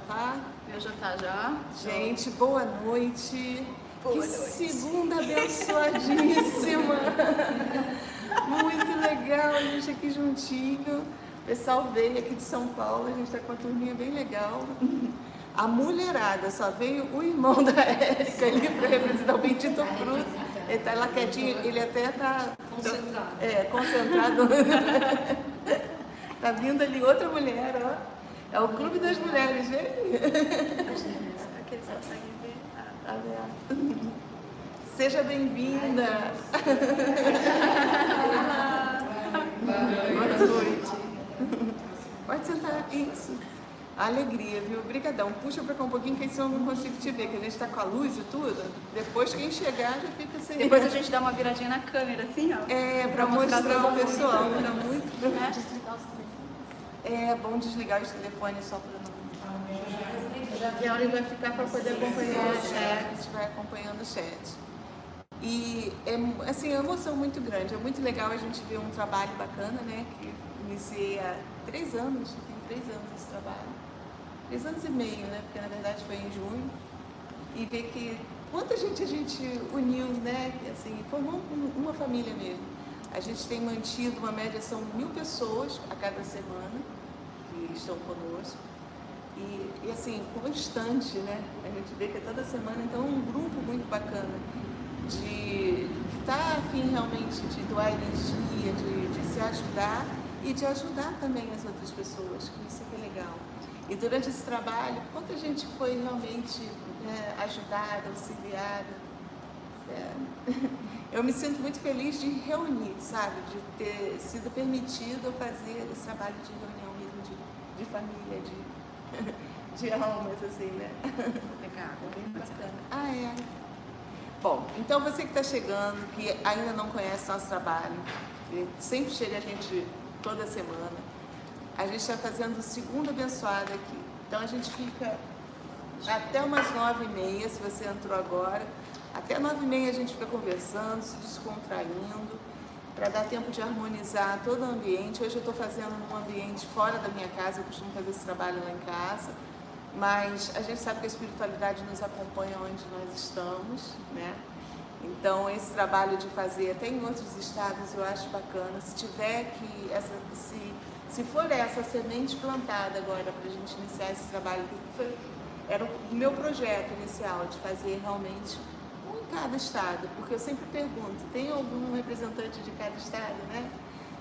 tá? Meu já tá já. Gente, boa noite. Boa que noite. segunda abençoadíssima. Muito legal, a gente aqui juntinho. O pessoal veio aqui de São Paulo, a gente tá com uma turminha bem legal. A mulherada, só veio o irmão da Érica ali para representar o Bendito Fruto. Ele tá lá quietinho, ele até tá... Concentrado. É, concentrado. tá vindo ali outra mulher, ó. É o Clube das Mulheres, gente. Aqui eles conseguem ver. Ah, Tá? Seja bem-vinda. Boa noite. Pode sentar. Isso. Alegria, viu? Obrigadão. Puxa pra cá um pouquinho, que senão eu não consigo te ver, que a gente tá com a luz e tudo. Depois quem chegar já fica sem. Depois a gente dá uma viradinha na câmera, assim, ó. É, pra Pra mostrar mostrar o pessoal. Tá muito. Né? É bom desligar os telefones só pra não. Já que a hora vai ficar para poder acompanhar o chat, vai acompanhando o chat. E é assim, é uma emoção muito grande, é muito legal a gente ver um trabalho bacana, né? Que iniciei há três anos, tem três anos esse trabalho. Três anos e meio, né? Porque na verdade foi em junho. E ver que quanta gente a gente uniu, né? Assim, formou um- uma família mesmo. A gente tem mantido uma média, são mil pessoas a cada semana que estão conosco. E, e, assim, constante, né? A gente vê que é toda semana, então é um grupo muito bacana de estar tá afim realmente de doar energia, de, de se ajudar e de ajudar também as outras pessoas, que isso que é legal. E durante esse trabalho, quanta gente foi realmente né, ajudada, auxiliada. É, eu me sinto muito feliz de reunir, sabe? De ter sido permitido fazer esse trabalho de de, família, de, de almas, assim, né? Legal. Bem bacana. Ah, é. Bom, então você que está chegando, que ainda não conhece nosso trabalho, sempre chega a gente toda semana, a gente está fazendo o segundo abençoado aqui. Então a gente fica até umas nove e meia, se você entrou agora, até nove e meia a gente fica conversando, se descontraindo, para dar tempo de harmonizar todo o ambiente. Hoje eu estou fazendo num ambiente fora da minha casa, eu costumo fazer esse trabalho lá em casa, mas a gente sabe que a espiritualidade nos acompanha onde nós estamos, né? Então esse trabalho de fazer até em outros estados eu acho bacana. Se tiver que essa, se, se for essa semente plantada agora para a gente iniciar esse trabalho, que foi, era o meu projeto inicial de fazer realmente um cada estado, porque eu sempre pergunto, tem algum representante de cada estado, né?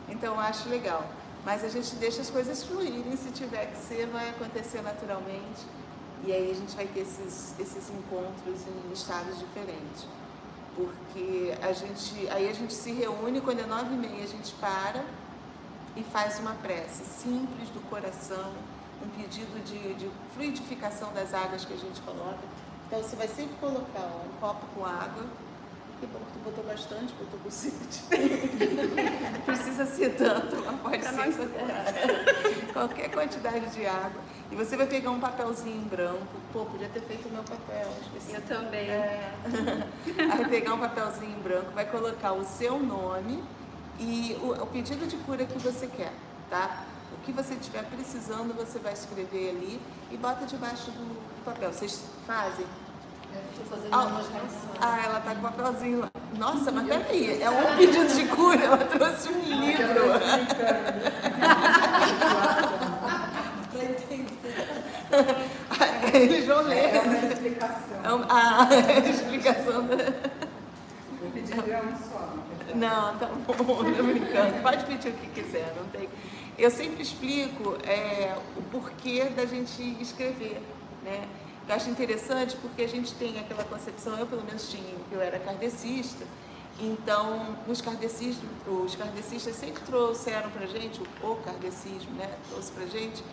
Então eu acho legal. Mas a gente deixa as coisas fluírem, se tiver que ser, vai acontecer naturalmente. E aí a gente vai ter esses, esses encontros em estados diferentes. Porque a gente, aí a gente se reúne, quando é nove e meia a gente para e faz uma prece simples do coração, um pedido de, de fluidificação das águas que a gente coloca. Então você vai sempre colocar ó, um copo com água. Que bom que tu botou bastante, com sede. Precisa ser tanto, mas pode Pra ser nós qualquer- quantidade de água. E você vai pegar um papelzinho em branco. Pô, podia ter feito o meu papel. Eu também. É. Aí pegar um papelzinho em branco, vai colocar o seu nome e o, o pedido de cura que você quer, tá? O que você estiver precisando, você vai escrever ali e bota debaixo do, papel. Vocês fazem? Estou fazendo Ah, ah, ela tá com o papelzinho lá. Nossa, mas peraí, é um pedido de cura, ela trouxe um livro. Eles vão ler. É uma explicação. É um- A explicação. O pedido é um só. Não, tá bom, tô brincando. Pode pedir o que quiser, não tem. Eu sempre explico é, o porquê da gente escrever, né? Eu acho interessante porque a gente tem aquela concepção, eu pelo menos tinha, que eu era kardecista, então os kardecistas, os kardecistas sempre trouxeram pra gente, o, kardecismo, né? Trouxe pra gente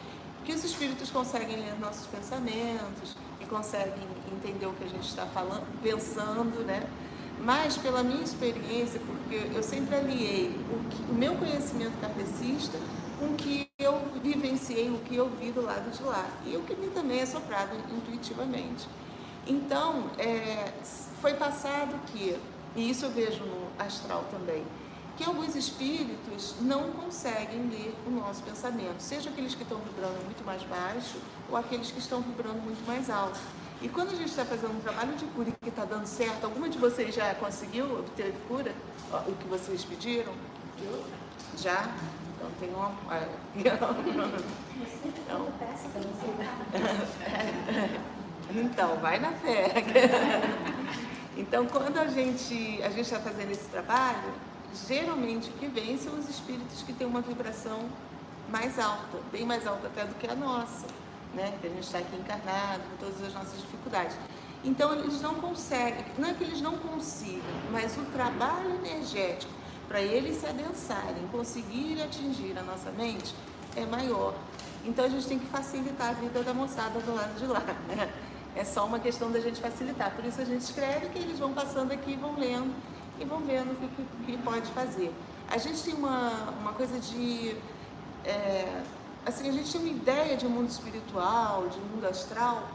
que os espíritos conseguem ler nossos pensamentos e conseguem entender o que a gente está falando, pensando, né? Mas pela minha experiência, porque eu sempre aliei o, que- o meu conhecimento kardecista com o que eu vivenciei, o que eu vi do lado de lá. E o que me também é soprado intuitivamente. Então, é, foi passado que, e isso eu vejo no astral também, que alguns espíritos não conseguem ler o nosso pensamento, seja aqueles que estão vibrando muito mais baixo ou aqueles que estão vibrando muito mais alto. E quando a gente está fazendo um trabalho de cura que está dando certo, alguma de vocês já conseguiu obter cura? O que vocês pediram? Já? Então tem uma. Então, então vai na fé. Então, quando a gente a gente está fazendo esse trabalho, geralmente o que vem são os espíritos que têm uma vibração mais alta, bem mais alta até do que a nossa, né? Que a gente está aqui encarnado, com todas as nossas dificuldades. Então, eles não conseguem, não é que eles não consigam, mas o trabalho energético para eles se adensarem, conseguirem atingir a nossa mente é maior. Então, a gente tem que facilitar a vida da moçada do lado de lá, né? É só uma questão da gente facilitar. Por isso a gente escreve que eles vão passando aqui, vão lendo e vão vendo o que, que, que pode fazer. A gente tem uma, uma coisa de. É, assim, a gente tem uma ideia de mundo espiritual, de mundo astral,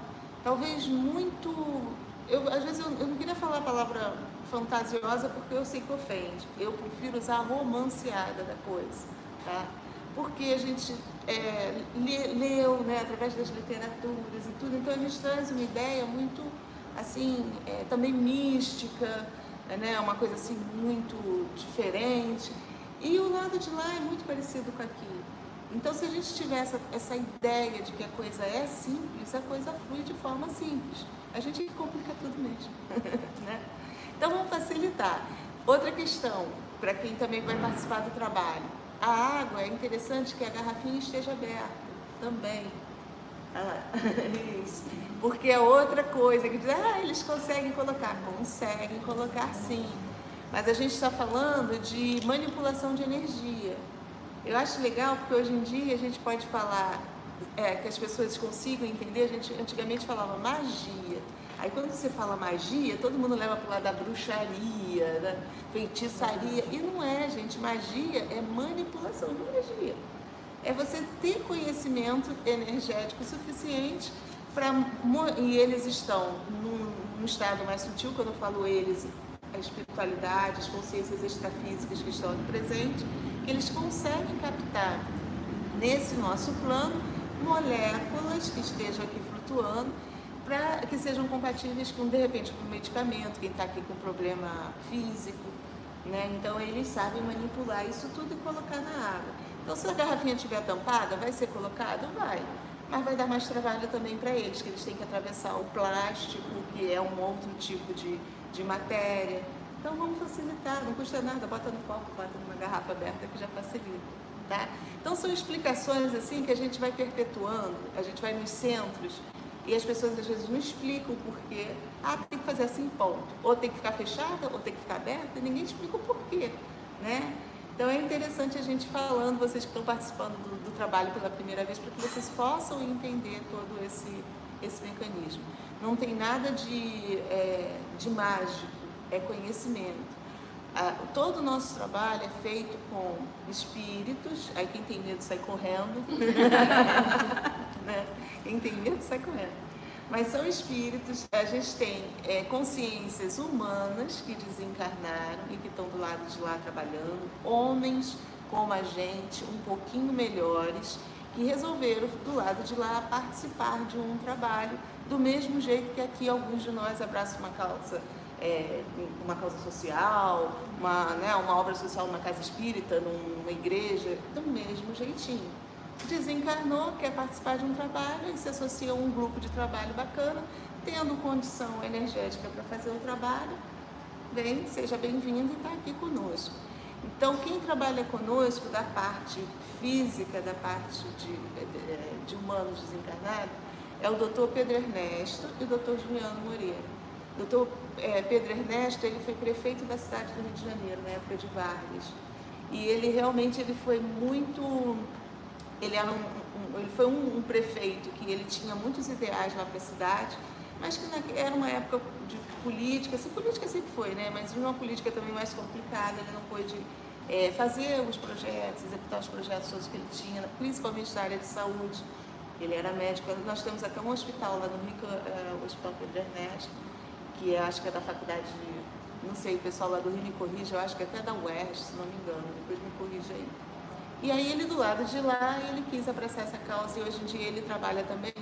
talvez muito. Eu, às vezes eu, eu não queria falar a palavra fantasiosa porque eu sei que ofende. Eu prefiro usar a romanceada da coisa, tá? Porque a gente é, leu, né, através das literaturas e tudo, então a gente traz uma ideia muito, assim, é, também mística, né, uma coisa assim muito diferente. E o lado de lá é muito parecido com aqui. Então, se a gente tiver essa, essa ideia de que a coisa é simples, a coisa flui de forma simples. A gente complica tudo mesmo. né? Então, vamos facilitar. Outra questão, para quem também vai participar do trabalho. A água, é interessante que a garrafinha esteja aberta também. Ah, isso. Porque é outra coisa que diz, ah, eles conseguem colocar. Conseguem colocar sim. Mas a gente está falando de manipulação de energia. Eu acho legal porque hoje em dia a gente pode falar é, que as pessoas consigam entender. A gente antigamente falava magia. Aí quando você fala magia, todo mundo leva para o lado da bruxaria, da feitiçaria. E não é, gente. Magia é manipulação de energia. É você ter conhecimento energético suficiente para. E eles estão num, num estado mais sutil, quando eu falo eles, a espiritualidade, as consciências extrafísicas que estão no presente, que eles conseguem captar nesse nosso plano moléculas que estejam aqui flutuando para que sejam compatíveis com, de repente, com medicamento, quem está aqui com problema físico, né? Então eles sabem manipular isso tudo e colocar na água. Então se a garrafinha estiver tampada, vai ser colocado? Vai. Mas vai dar mais trabalho também para eles, que eles têm que atravessar o plástico, que é um outro tipo de, de matéria. Então vamos facilitar, não custa nada, bota no copo, bota numa garrafa aberta que já facilita. Tá? Então são explicações assim que a gente vai perpetuando, a gente vai nos centros e as pessoas às vezes não explicam porquê. Ah, tem que fazer assim, ponto. Ou tem que ficar fechada, ou tem que ficar aberta, ninguém explica o porquê, né? Então é interessante a gente falando, vocês que estão participando do, do trabalho pela primeira vez, para que vocês possam entender todo esse, esse mecanismo. Não tem nada de, é, de mágico, é conhecimento. Todo o nosso trabalho é feito com espíritos, aí quem tem medo sai correndo. né? Quem tem medo sai correndo. Mas são espíritos, a gente tem é, consciências humanas que desencarnaram e que estão do lado de lá trabalhando, homens como a gente, um pouquinho melhores, que resolveram do lado de lá participar de um trabalho do mesmo jeito que aqui alguns de nós abraçam uma causa, é, uma causa social, uma, né, uma obra social numa casa espírita, numa igreja, do mesmo jeitinho desencarnou, quer participar de um trabalho e se associa a um grupo de trabalho bacana, tendo condição energética para fazer o trabalho, vem, seja bem-vindo e está aqui conosco. Então, quem trabalha conosco da parte física, da parte de, de, de humanos desencarnados, é o doutor Pedro Ernesto e o doutor Juliano Moreira. Doutor é, Pedro Ernesto, ele foi prefeito da cidade do Rio de Janeiro, na época de Vargas. E ele realmente ele foi muito ele, era um, um, ele foi um, um, prefeito que ele tinha muitos ideais lá para a cidade, mas que na, era uma época de política, assim, política sempre foi, né? Mas uma política também mais complicada, ele não pôde é, fazer os projetos, executar os projetos todos que ele tinha, principalmente na área de saúde. Ele era médico, nós temos até um hospital lá no Rio, é, o Hospital Pedro Ernesto, que é, acho que é da faculdade de não sei, o pessoal lá do Rio me corrige, eu acho que até da UERJ, se não me engano, depois me corrige aí. E aí ele do lado de lá, ele quis abraçar essa causa e hoje em dia ele trabalha também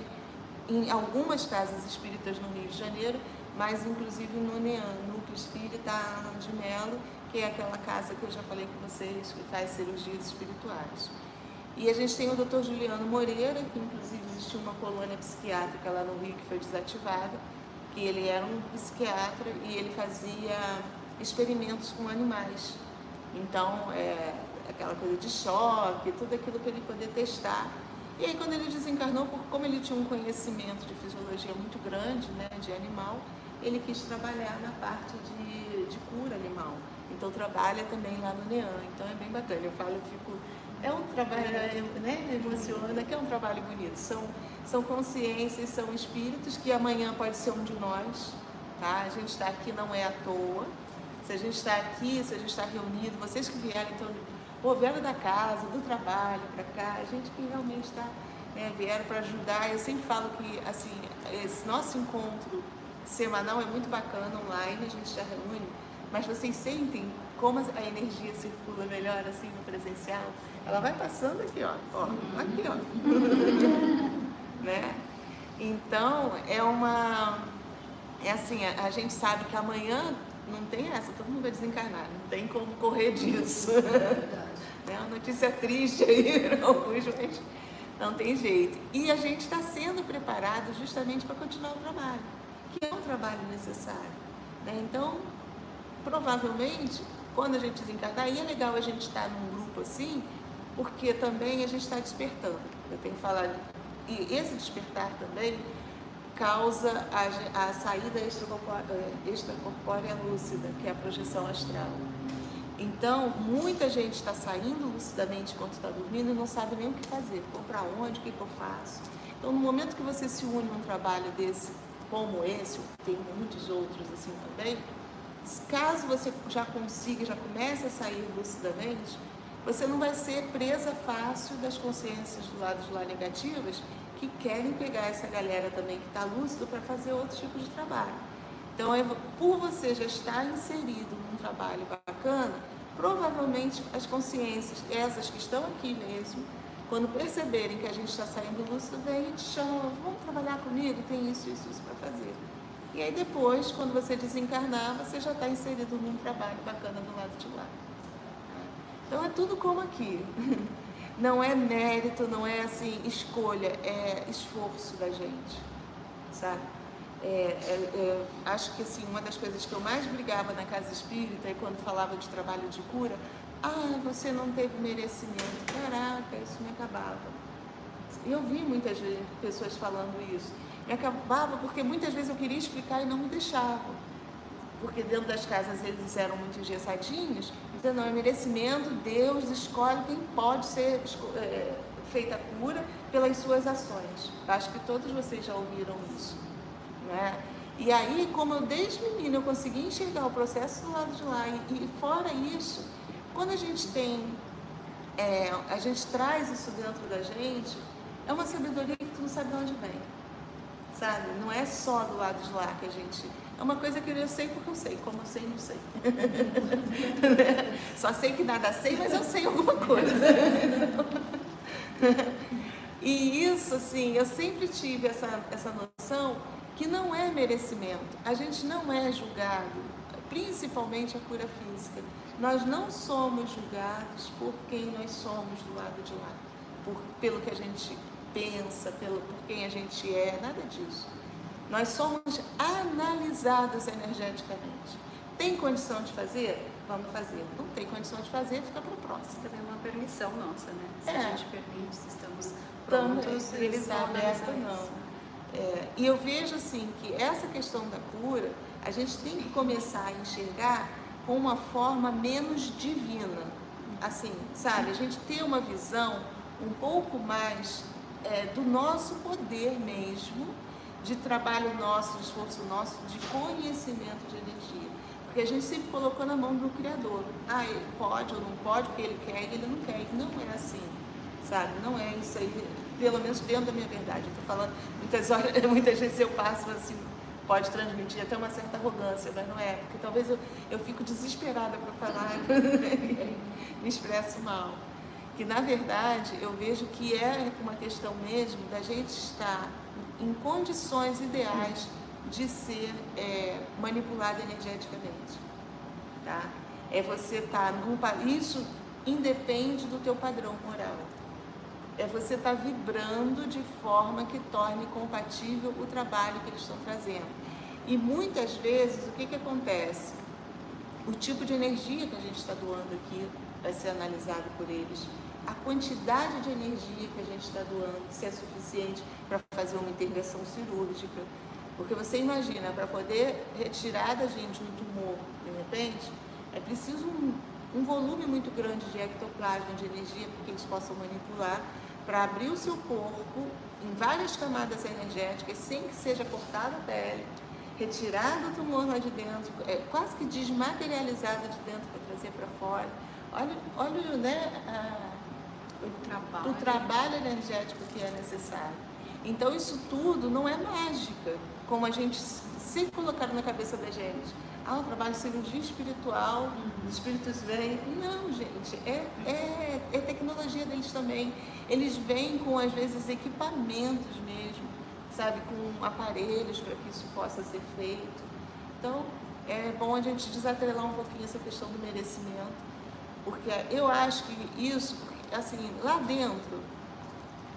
em algumas casas espíritas no Rio de Janeiro, mas inclusive no NEAN, Núcleo Espírita de Melo, que é aquela casa que eu já falei com vocês, que faz cirurgias espirituais. E a gente tem o Dr. Juliano Moreira, que inclusive existiu uma colônia psiquiátrica lá no Rio que foi desativada, que ele era um psiquiatra e ele fazia experimentos com animais. Então, é, aquela coisa de choque, tudo aquilo para ele poder testar. E aí, quando ele desencarnou, como ele tinha um conhecimento de fisiologia muito grande, né, de animal, ele quis trabalhar na parte de, de cura animal. Então, trabalha também lá no NEAN. Então, é bem bacana. Eu falo, eu fico é um trabalho, né, emociona, que é um trabalho bonito. São, são consciências, são espíritos que amanhã pode ser um de nós, tá? A gente está aqui não é à toa. Se a gente está aqui, se a gente está reunido, vocês que vieram, então, pô, vieram da casa, do trabalho para cá, a gente que realmente está, né, vieram para ajudar. Eu sempre falo que, assim, esse nosso encontro semanal é muito bacana online, a gente já reúne, mas vocês sentem como a energia circula melhor assim no presencial? Ela vai passando aqui, ó, ó aqui, ó. né? Então, é uma... É assim, a, a, gente sabe que amanhã não tem essa, todo mundo vai desencarnar, não tem como correr disso. É uma notícia triste aí, alguns, mas não tem jeito. E a gente está sendo preparado justamente para continuar o trabalho, que é um trabalho necessário. Né? Então, provavelmente, quando a gente desencarnar, e é legal a gente estar tá num grupo assim, porque também a gente está despertando. Eu tenho falado, e esse despertar também causa a, a saída extracorpórea lúcida, que é a projeção astral. Então, muita gente está saindo lucidamente enquanto está dormindo e não sabe nem o que fazer, vou para onde, o que, que eu faço. Então, no momento que você se une a um trabalho desse, como esse, tem muitos outros assim também, caso você já consiga, já comece a sair lucidamente, você não vai ser presa fácil das consciências do lado de lá negativas que querem pegar essa galera também que está lúcido para fazer outro tipo de trabalho. Então, é, por você já estar inserido num trabalho bacana, provavelmente as consciências, essas que estão aqui mesmo, quando perceberem que a gente está saindo lúcido, vem e te chamam, vamos trabalhar comigo, tem isso, isso, isso para fazer. E aí depois, quando você desencarnar, você já está inserido num trabalho bacana do lado de lá. Então é tudo como aqui. Não é mérito, não é assim escolha, é esforço da gente, sabe? É, é, é, acho que assim, uma das coisas que eu mais brigava na casa espírita é quando falava de trabalho de cura, ah, você não teve merecimento. Caraca, isso me acabava. E eu vi muitas pessoas falando isso. Me acabava porque muitas vezes eu queria explicar e não me deixavam porque dentro das casas eles eram muito engessadinhos, então não é merecimento, Deus escolhe quem pode ser é, feita a cura pelas suas ações. Acho que todos vocês já ouviram isso. Né? E aí, como eu desde menina eu consegui enxergar o processo do lado de lá, e, e fora isso, quando a gente tem, é, a gente traz isso dentro da gente, é uma sabedoria que tu não sabe de onde vem, sabe? Não é só do lado de lá que a gente é uma coisa que eu sei porque eu sei, como eu sei, não sei. Só sei que nada sei, mas eu sei alguma coisa. E isso, assim, eu sempre tive essa, essa noção que não é merecimento. A gente não é julgado, principalmente a cura física. Nós não somos julgados por quem nós somos do lado de lá, por, pelo que a gente pensa, pelo, por quem a gente é, nada disso. Nós somos analisados energeticamente. Tem condição de fazer? Vamos fazer. Não tem condição de fazer, fica para o próximo. Também é uma permissão nossa, né? Se é. a gente permite, se estamos prontos, ele está aberto não. É, e eu vejo assim que essa questão da cura, a gente tem que começar a enxergar com uma forma menos divina. Assim, sabe? A gente ter uma visão um pouco mais é, do nosso poder mesmo de trabalho nosso, de esforço nosso, de conhecimento de energia. Porque a gente sempre colocou na mão do Criador. Ah, ele pode ou não pode, porque ele quer e ele não quer. Não é assim, sabe? Não é isso aí, pelo menos dentro da minha verdade. Eu tô falando, muitas, horas, muitas vezes eu passo assim, pode transmitir até uma certa arrogância, mas não é, porque talvez eu, eu fico desesperada para falar me expresso mal. Que na verdade eu vejo que é uma questão mesmo da gente estar em condições ideais de ser é, manipulado energeticamente. Tá? É você estar tá num isso independe do teu padrão moral. É você estar tá vibrando de forma que torne compatível o trabalho que eles estão trazendo. E muitas vezes o que, que acontece? O tipo de energia que a gente está doando aqui vai ser analisado por eles. A quantidade de energia que a gente está doando, se é suficiente para fazer uma intervenção cirúrgica. Porque você imagina, para poder retirar da gente um tumor, de repente, é preciso um, um volume muito grande de ectoplasma, de energia, para que eles possam manipular, para abrir o seu corpo em várias camadas energéticas, sem que seja cortada a pele, retirado o tumor lá de dentro, é, quase que desmaterializado de dentro para trazer para fora. Olha, olha né, a, o, trabalho. o trabalho energético que é necessário. Então isso tudo não é mágica, como a gente sempre colocaram na cabeça da gente ah, o trabalho de cirurgia espiritual, os espíritos vêm. Não, gente, é, é, é tecnologia deles também. Eles vêm com, às vezes, equipamentos mesmo, sabe, com aparelhos para que isso possa ser feito. Então, é bom a gente desatrelar um pouquinho essa questão do merecimento, porque eu acho que isso, assim, lá dentro,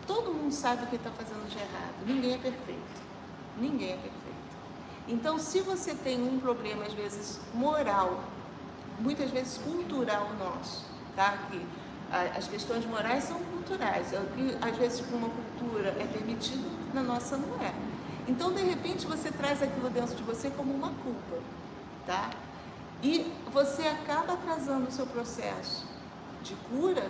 todo mundo sabe o que está fazendo de errado. Ninguém é perfeito. Ninguém é perfeito. Então, se você tem um problema, às vezes, moral, muitas vezes cultural nosso, tá? Que as questões morais são culturais, é o que às vezes para uma cultura é permitido, na nossa não é. Então, de repente, você traz aquilo dentro de você como uma culpa, tá? E você acaba atrasando o seu processo de cura,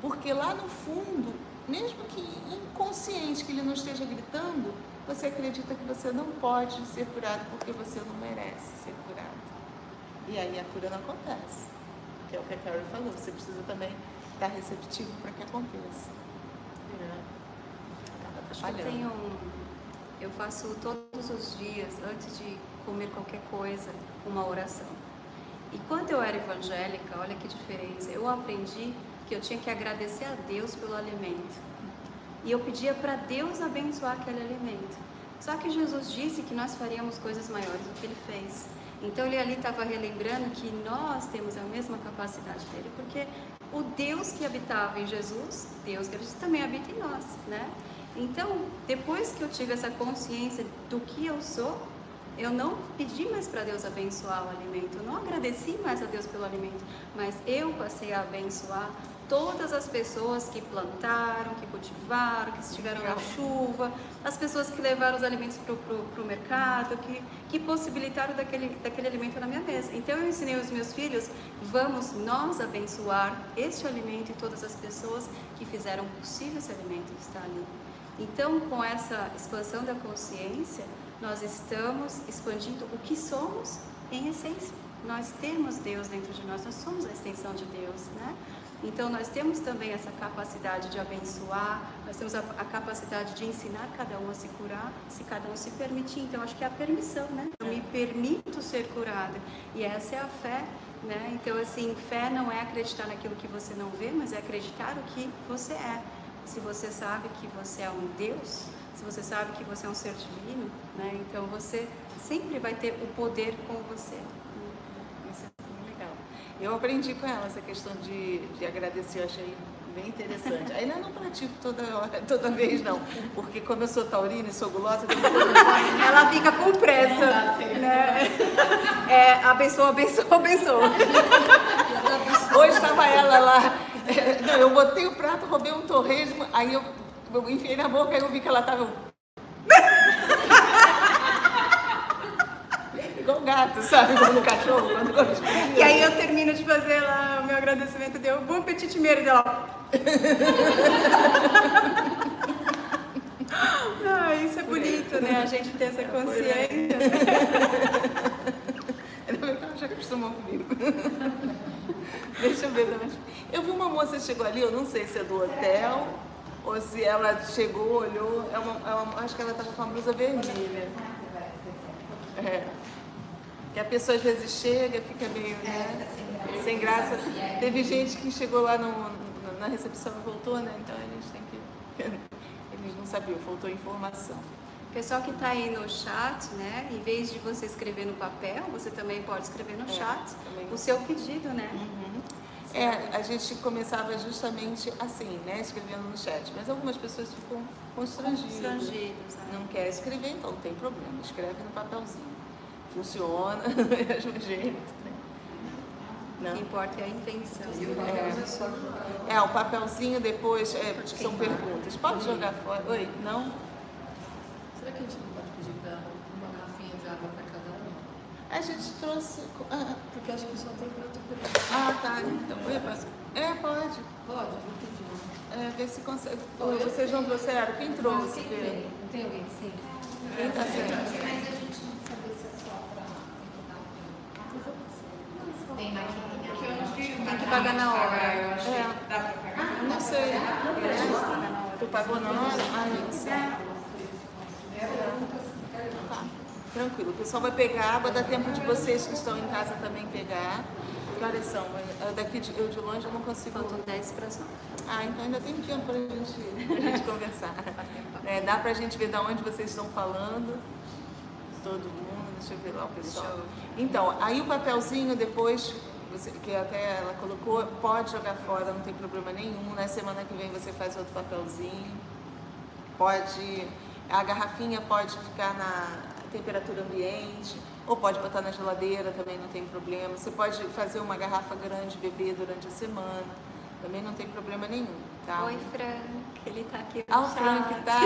porque lá no fundo, mesmo que inconsciente que ele não esteja gritando, você acredita que você não pode ser curado porque você não merece ser curado. E aí a cura não acontece. Que é o que a Carol falou, você precisa também estar receptivo para que aconteça. Acho que eu tenho eu faço todos os dias, antes de comer qualquer coisa, uma oração. E quando eu era evangélica, olha que diferença, eu aprendi que eu tinha que agradecer a Deus pelo alimento. E eu pedia para Deus abençoar aquele alimento. Só que Jesus disse que nós faríamos coisas maiores do que ele fez. Então ele ali estava relembrando que nós temos a mesma capacidade dele, porque o Deus que habitava em Jesus, Deus que também habita em nós, né? Então, depois que eu tive essa consciência do que eu sou, eu não pedi mais para Deus abençoar o alimento, eu não agradeci mais a Deus pelo alimento, mas eu passei a abençoar todas as pessoas que plantaram, que cultivaram, que estiveram na chuva, as pessoas que levaram os alimentos para o mercado, que, que possibilitaram daquele, daquele alimento na minha mesa. Então eu ensinei os meus filhos, vamos nós abençoar este alimento e todas as pessoas que fizeram possível esse alimento estar ali. Então com essa expansão da consciência, nós estamos expandindo o que somos em essência. Nós temos Deus dentro de nós, nós somos a extensão de Deus, né? Então nós temos também essa capacidade de abençoar, nós temos a, a, capacidade de ensinar cada um a se curar, se cada um se permitir. Então acho que é a permissão, né? Eu me permito ser curada. E essa é a fé, né? Então assim, fé não é acreditar naquilo que você não vê, mas é acreditar o que você é. Se você sabe que você é um Deus, se você sabe que você é um ser divino, né? Então você sempre vai ter o poder com você. Eu aprendi com ela essa questão de, de agradecer, eu achei bem interessante. Ainda não pratico toda hora, toda vez não, porque como eu sou taurina e sou gulosa, ela fica com pressa, né? É, abençoa, abençoa, abençoa. Hoje estava ela lá, não, eu botei o prato, roubei um torresmo, aí eu, eu enfiei na boca e eu vi que ela estava igual gato, sabe? Como no cachorro, quando E aí eu termino de fazer lá o meu agradecimento, deu bom apetite mesmo, dela. ah, isso é bonito, né? A gente ter essa é, consciência. Ainda bem que ela já acostumou comigo. Deixa eu ver Eu vi uma moça chegou ali, eu não sei se é do hotel ou se ela chegou, olhou, é uma, é uma, acho que ela estava com a blusa vermelha. É. Que a pessoa às vezes chega, fica meio né, sem graça. Teve gente que chegou lá no, na recepção e voltou, né? Então gente tem que. Eles não sabiam, faltou informação. Pessoal que está aí no chat, né? Em vez de você escrever no papel, você também pode escrever no É, chat também. o seu pedido, né? É, a gente começava justamente assim, né? Escrevendo no chat. Mas algumas pessoas ficam constrangidas. Constrangidos, né? Não quer escrever, então não tem problema. Escreve no papelzinho. Funciona do mesmo jeito. né? O Não. que importa é a intenção. É, o papelzinho depois é, são perguntas. Pode jogar fora? Oi? Não? Gente não pode pedir para uma garrafinha de água para cada um? A gente trouxe. Ah, Porque acho que só tem para pedaço. ah, tá. Então, eu posso- é, pode. Pode, vou pedir. É, ver se consegue. Ô, Vocês não trouxeram? Quem trouxe? Quem tem? Não tem alguém sim? Quem tá sendo? Mas a gente não sabe se é só pra Tem maquininha. Tem que pagar na hora. É, não sei. Tu pagou na hora? Ah, não sei. Tá, tranquilo. O pessoal vai pegar água, dá tempo de vocês que estão em casa também pegar. Que horas são? Eu daqui de, eu de longe eu não consigo. Faltam 10 para as 9. Ah, então ainda tem tempo pra gente, pra gente conversar. É, dá pra gente ver de onde vocês estão falando. Todo mundo, deixa eu ver lá o pessoal. Então, aí o papelzinho depois, que até ela colocou, pode jogar fora, não tem problema nenhum. Na semana que vem você faz outro papelzinho. Pode. A garrafinha pode ficar na temperatura ambiente, ou pode botar na geladeira, também não tem problema. Você pode fazer uma garrafa grande beber durante a semana, também não tem problema nenhum, tá? Oi, Frank. Ele tá aqui no Ah, o chat. Frank tá.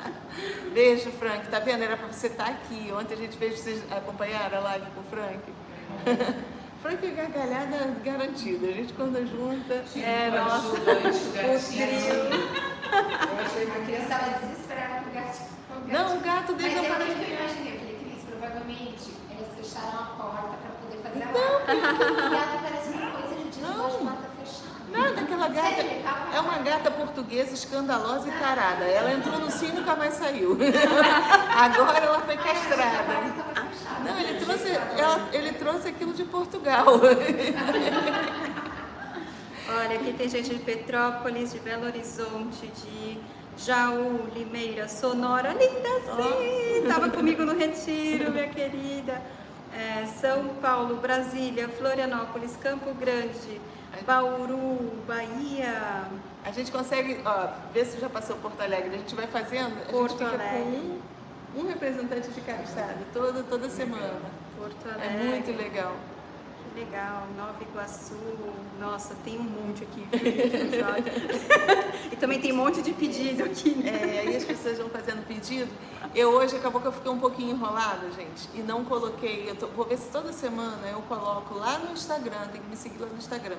Beijo, Frank. Tá vendo? Era pra você estar aqui. Ontem a gente fez vocês acompanharam a live com o Frank. Frank é gargalhada garantida. A gente quando junta. É, nossa. o trio. A criança estava desesperada com o gato. com o gato. Não, o gato Mas dele é não o para que de. eu imaginei. Eu falei, Cris, provavelmente eles fecharam a porta para poder fazer a live. O gato parece uma coisa de desgosto de porta fechada. Nada, aquela gata. É uma gata portuguesa escandalosa e tarada. Ela entrou no cio e nunca mais saiu. Agora ela foi castrada. Não, ele trouxe, ela- ele trouxe aquilo de Portugal. Olha, aqui tem gente de Petrópolis, de Belo Horizonte, de Jaú, Limeira, Sonora. Linda, sim! Estava comigo no retiro, minha querida. É, São Paulo, Brasília, Florianópolis, Campo Grande, Bauru, Bahia. A gente consegue, ó, ver se já passou Porto Alegre. A gente vai fazendo, Porto Alegre. Um, representante de cada estado, toda, toda semana. Porto É Alegre. muito legal. Que legal, Nova Iguaçu. Nossa, tem um monte aqui. e também tem um monte de pedido aqui. né? É, aí as pessoas vão fazendo pedido. Eu hoje acabou que eu fiquei um pouquinho enrolada, gente, e não coloquei. Eu tô- vou ver se toda semana eu coloco lá no Instagram, tem que me seguir lá no Instagram.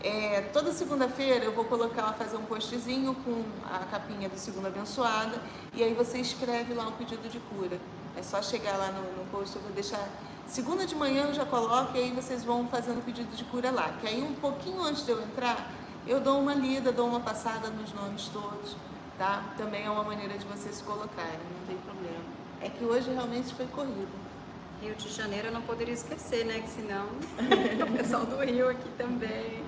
É, toda segunda-feira eu vou colocar, fazer um postzinho com a capinha do Segundo Abençoada e aí você escreve lá o pedido de cura. É só chegar lá no, no post, eu vou deixar. Segunda de manhã eu já coloco e aí vocês vão fazendo o pedido de cura lá. Que aí um pouquinho antes de eu entrar, eu dou uma lida, dou uma passada nos nomes todos, tá? Também é uma maneira de vocês se colocarem, não tem problema. É que hoje realmente foi corrido. Rio de Janeiro eu não poderia esquecer, né? Que senão o pessoal do Rio aqui também.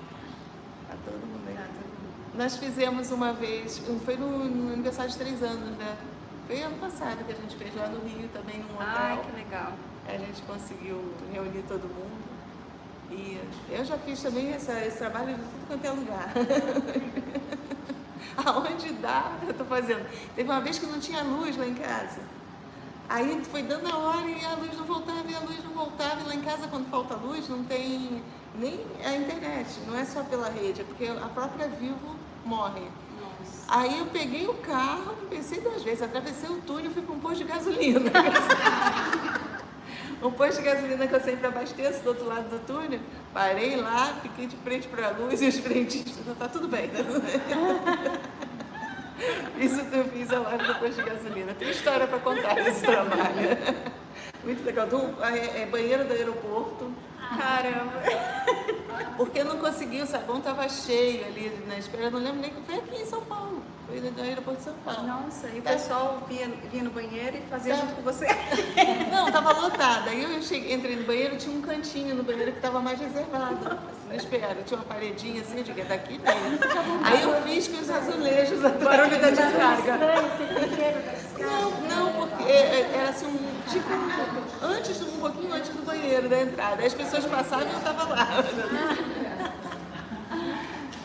Todo mundo aí. Tá, todo mundo. Nós fizemos uma vez, foi no, no aniversário de três anos, né? Foi ano passado que a gente fez lá no Rio também, num hotel. Ai, que legal. A gente conseguiu reunir todo mundo. E eu já fiz também essa, esse trabalho de tudo quanto é lugar. Aonde dá, eu tô fazendo. Teve uma vez que não tinha luz lá em casa. Aí foi dando a hora e a luz não voltava, e a luz não voltava. E lá em casa, quando falta luz, não tem nem a internet. Não é só pela rede, é porque a própria Vivo morre. Nossa. Aí eu peguei o carro, pensei duas vezes, atravessei o túnel e fui para um posto de gasolina. um posto de gasolina que eu sempre abasteço do outro lado do túnel. Parei lá, fiquei de frente para a luz e os frentistas, tá tudo bem, tá tudo bem. Isso eu fiz a live do posto de gasolina. Tem história para contar desse trabalho. Muito legal. Do, é, é banheiro do aeroporto. Caramba. Porque não consegui, o sabão estava cheio ali na espera, eu não lembro nem que foi aqui em São Paulo. Foi no aeroporto de São Paulo. Nossa, e o pessoal vinha, vinha no banheiro e fazia Tá. junto com você. Não, tava lotada. Aí eu cheguei, entrei no banheiro, tinha um cantinho no banheiro que estava mais reservado. Na espera, tinha uma paredinha assim, eu digo, é daqui mesmo. Aí eu fiz com os azulejos atrás. Barulho da descarga. Não, não, porque é, é, era assim, um, tipo, antes, do- um pouquinho antes do banheiro, da entrada. Aí as pessoas passavam e eu tava lá.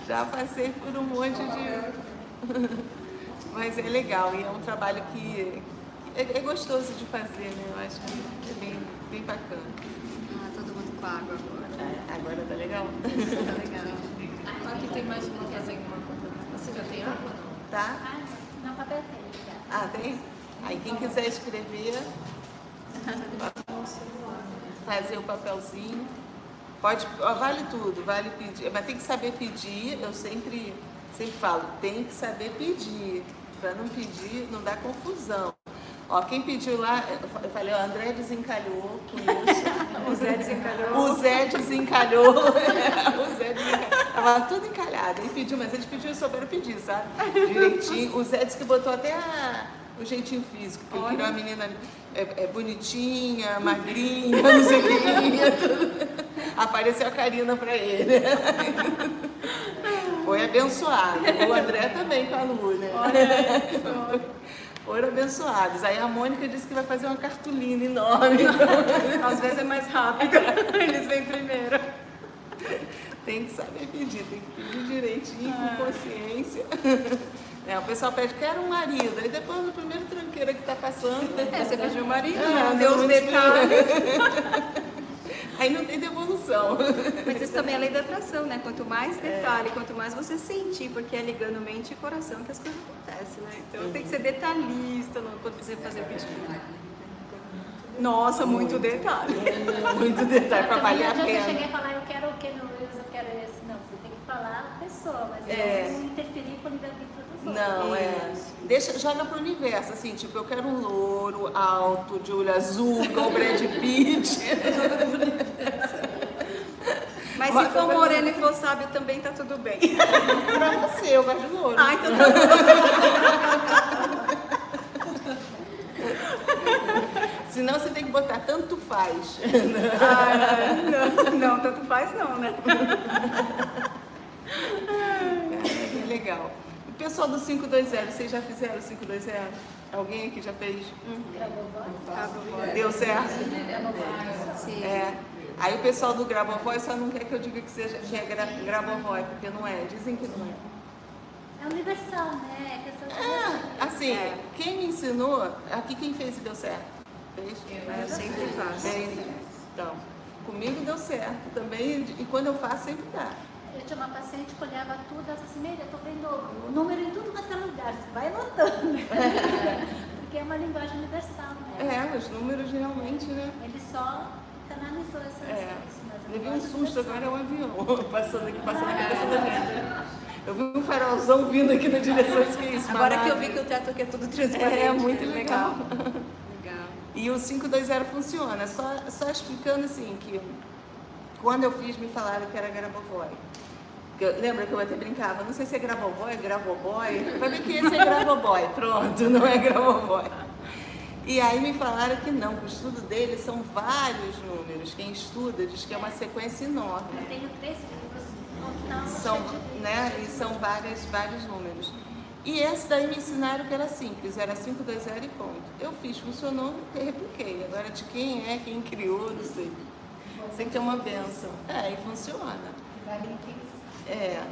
Já passei por um monte de. Mas é legal e é um trabalho que é, é gostoso de fazer, né? Eu acho que é bem, bem bacana. Ah, todo mundo com água agora. É, agora tá legal? Tá legal. Aqui tem mais uma fazenda. Você já tem água? Tá? Ah, não, papel tem. Ah, tem? Aí quem quiser escrever, fazer o papelzinho. Pode, ó, vale tudo, vale pedir, mas tem que saber pedir, eu sempre, sempre falo, tem que saber pedir, para não pedir, não dar confusão. Ó, quem pediu lá, eu falei, ó, André desencalhou com isso. O Zé desencalhou. O Zé desencalhou. o Zé desencalhou. Tava tudo encalhado. Ele pediu, mas eles pediram, souberam pedir, sabe? Direitinho. O Zé disse que botou até a- o jeitinho físico, que ele queria uma menina é, é, bonitinha, magrinha, não sei o que. Apareceu a Karina pra ele. Foi abençoado. O André também com a Lu, né? Foram abençoados. Aí a Mônica disse que vai fazer uma cartolina enorme. Às vezes é mais rápido. Eles vêm primeiro. Tem que saber pedir, tem que pedir direitinho, com consciência. É, o pessoal pede, quero um marido. Aí depois no primeiro tranqueira que tá passando. É, você pediu o marido, É, não deu os detalhes. Aí não tem devolução. Mas isso também é lei da atração, né? Quanto mais detalhe, quanto mais você sentir, porque é ligando mente e coração que as coisas acontecem, né? Então tem que ser detalhista no- quando você fazer o pedido. Nossa, muito detalhe. Muito detalhe para valer a adianta eu pena. cheguei e falar, eu quero o que no Reels, eu quero esse. Não, você tem que falar a pessoa, mas É. não interferir com dos outros. Não, é. Deixa, joga pro universo, assim, tipo, eu quero um louro, alto, de olho azul, igual Brad Pitt. Mas se for moreno e for sábio também tá tudo bem. pra você, eu gosto de louro. Ah, então tá bom. Senão você tem que botar tanto faz. Ah, não, não, tanto faz não, né? É, é legal. Pessoal do 520, vocês já fizeram o 520? Alguém aqui já fez? Deu certo? Sim. É. Aí o pessoal do Grabovoi só não quer que eu diga que, seja, que é gra, Grabovoi, porque não é. Dizem que não é. É universal, né? É. Ah, assim, É. quem me ensinou, aqui quem fez e deu certo? Fez? Eu sempre faço. Bem, Então, comigo deu certo também, e quando eu faço sempre dá. Eu tinha uma paciente que olhava tudo, ela disse assim, Meire, eu tô vendo o número em tudo quanto é lugar, você vai anotando. Porque é uma linguagem universal, né? É, os números realmente, né? Ele só canalizou essa É. a Levei um susto, agora é um avião passando aqui, passando na cabeça da gente. Eu vi um farolzão vindo aqui na direção, isso que é isso? Agora que eu vi que o teto aqui é tudo transparente. É, muito legal. Legal. E o 520 funciona, só, só explicando assim que quando eu fiz me falaram que era Grabovoi. Que eu- Lembra que eu até brincava, não sei se é Grabovoi, é Gravoboy. Vai ver que esse é Gravoboy, pronto, não é Gravoboy. E aí me falaram que não, que o estudo dele são vários números. Quem estuda diz que é uma sequência enorme. Eu tenho três livros final, São, né, e são várias, vários números. E esse daí me ensinaram que era simples, era 520 e ponto. Eu fiz, funcionou, eu repliquei. Agora de quem é, quem criou, não sei. Sei que é uma benção. É, e funciona. É.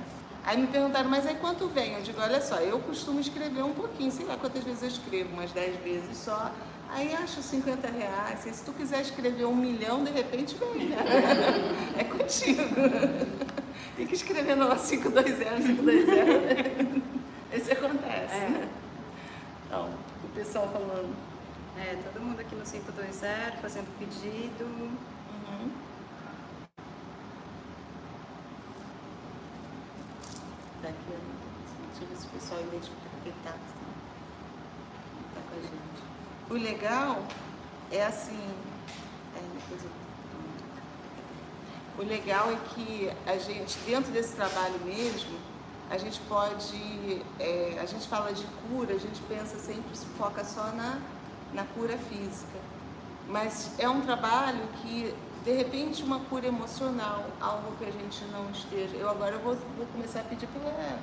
Aí me perguntaram, mas aí quanto vem? Eu digo, olha só, eu costumo escrever um pouquinho, sei lá quantas vezes eu escrevo, umas 10 vezes só. Aí acho 50 reais. Se tu quiser escrever um milhão, de repente vem. né? É contigo. Tem que escrever no 520, 520. Esse acontece. É. Então, o pessoal falando. É, todo mundo aqui no 520 fazendo pedido. Uhum. Daqui, ó. Tá, tá com a gente. O legal é assim. É, o legal é que a gente, dentro desse trabalho mesmo, a gente pode, é, a gente fala de cura, a gente pensa sempre, se foca só na, na cura física. Mas é um trabalho que, de repente, uma cura emocional, algo que a gente não esteja. Eu agora vou, vou começar a pedir pela,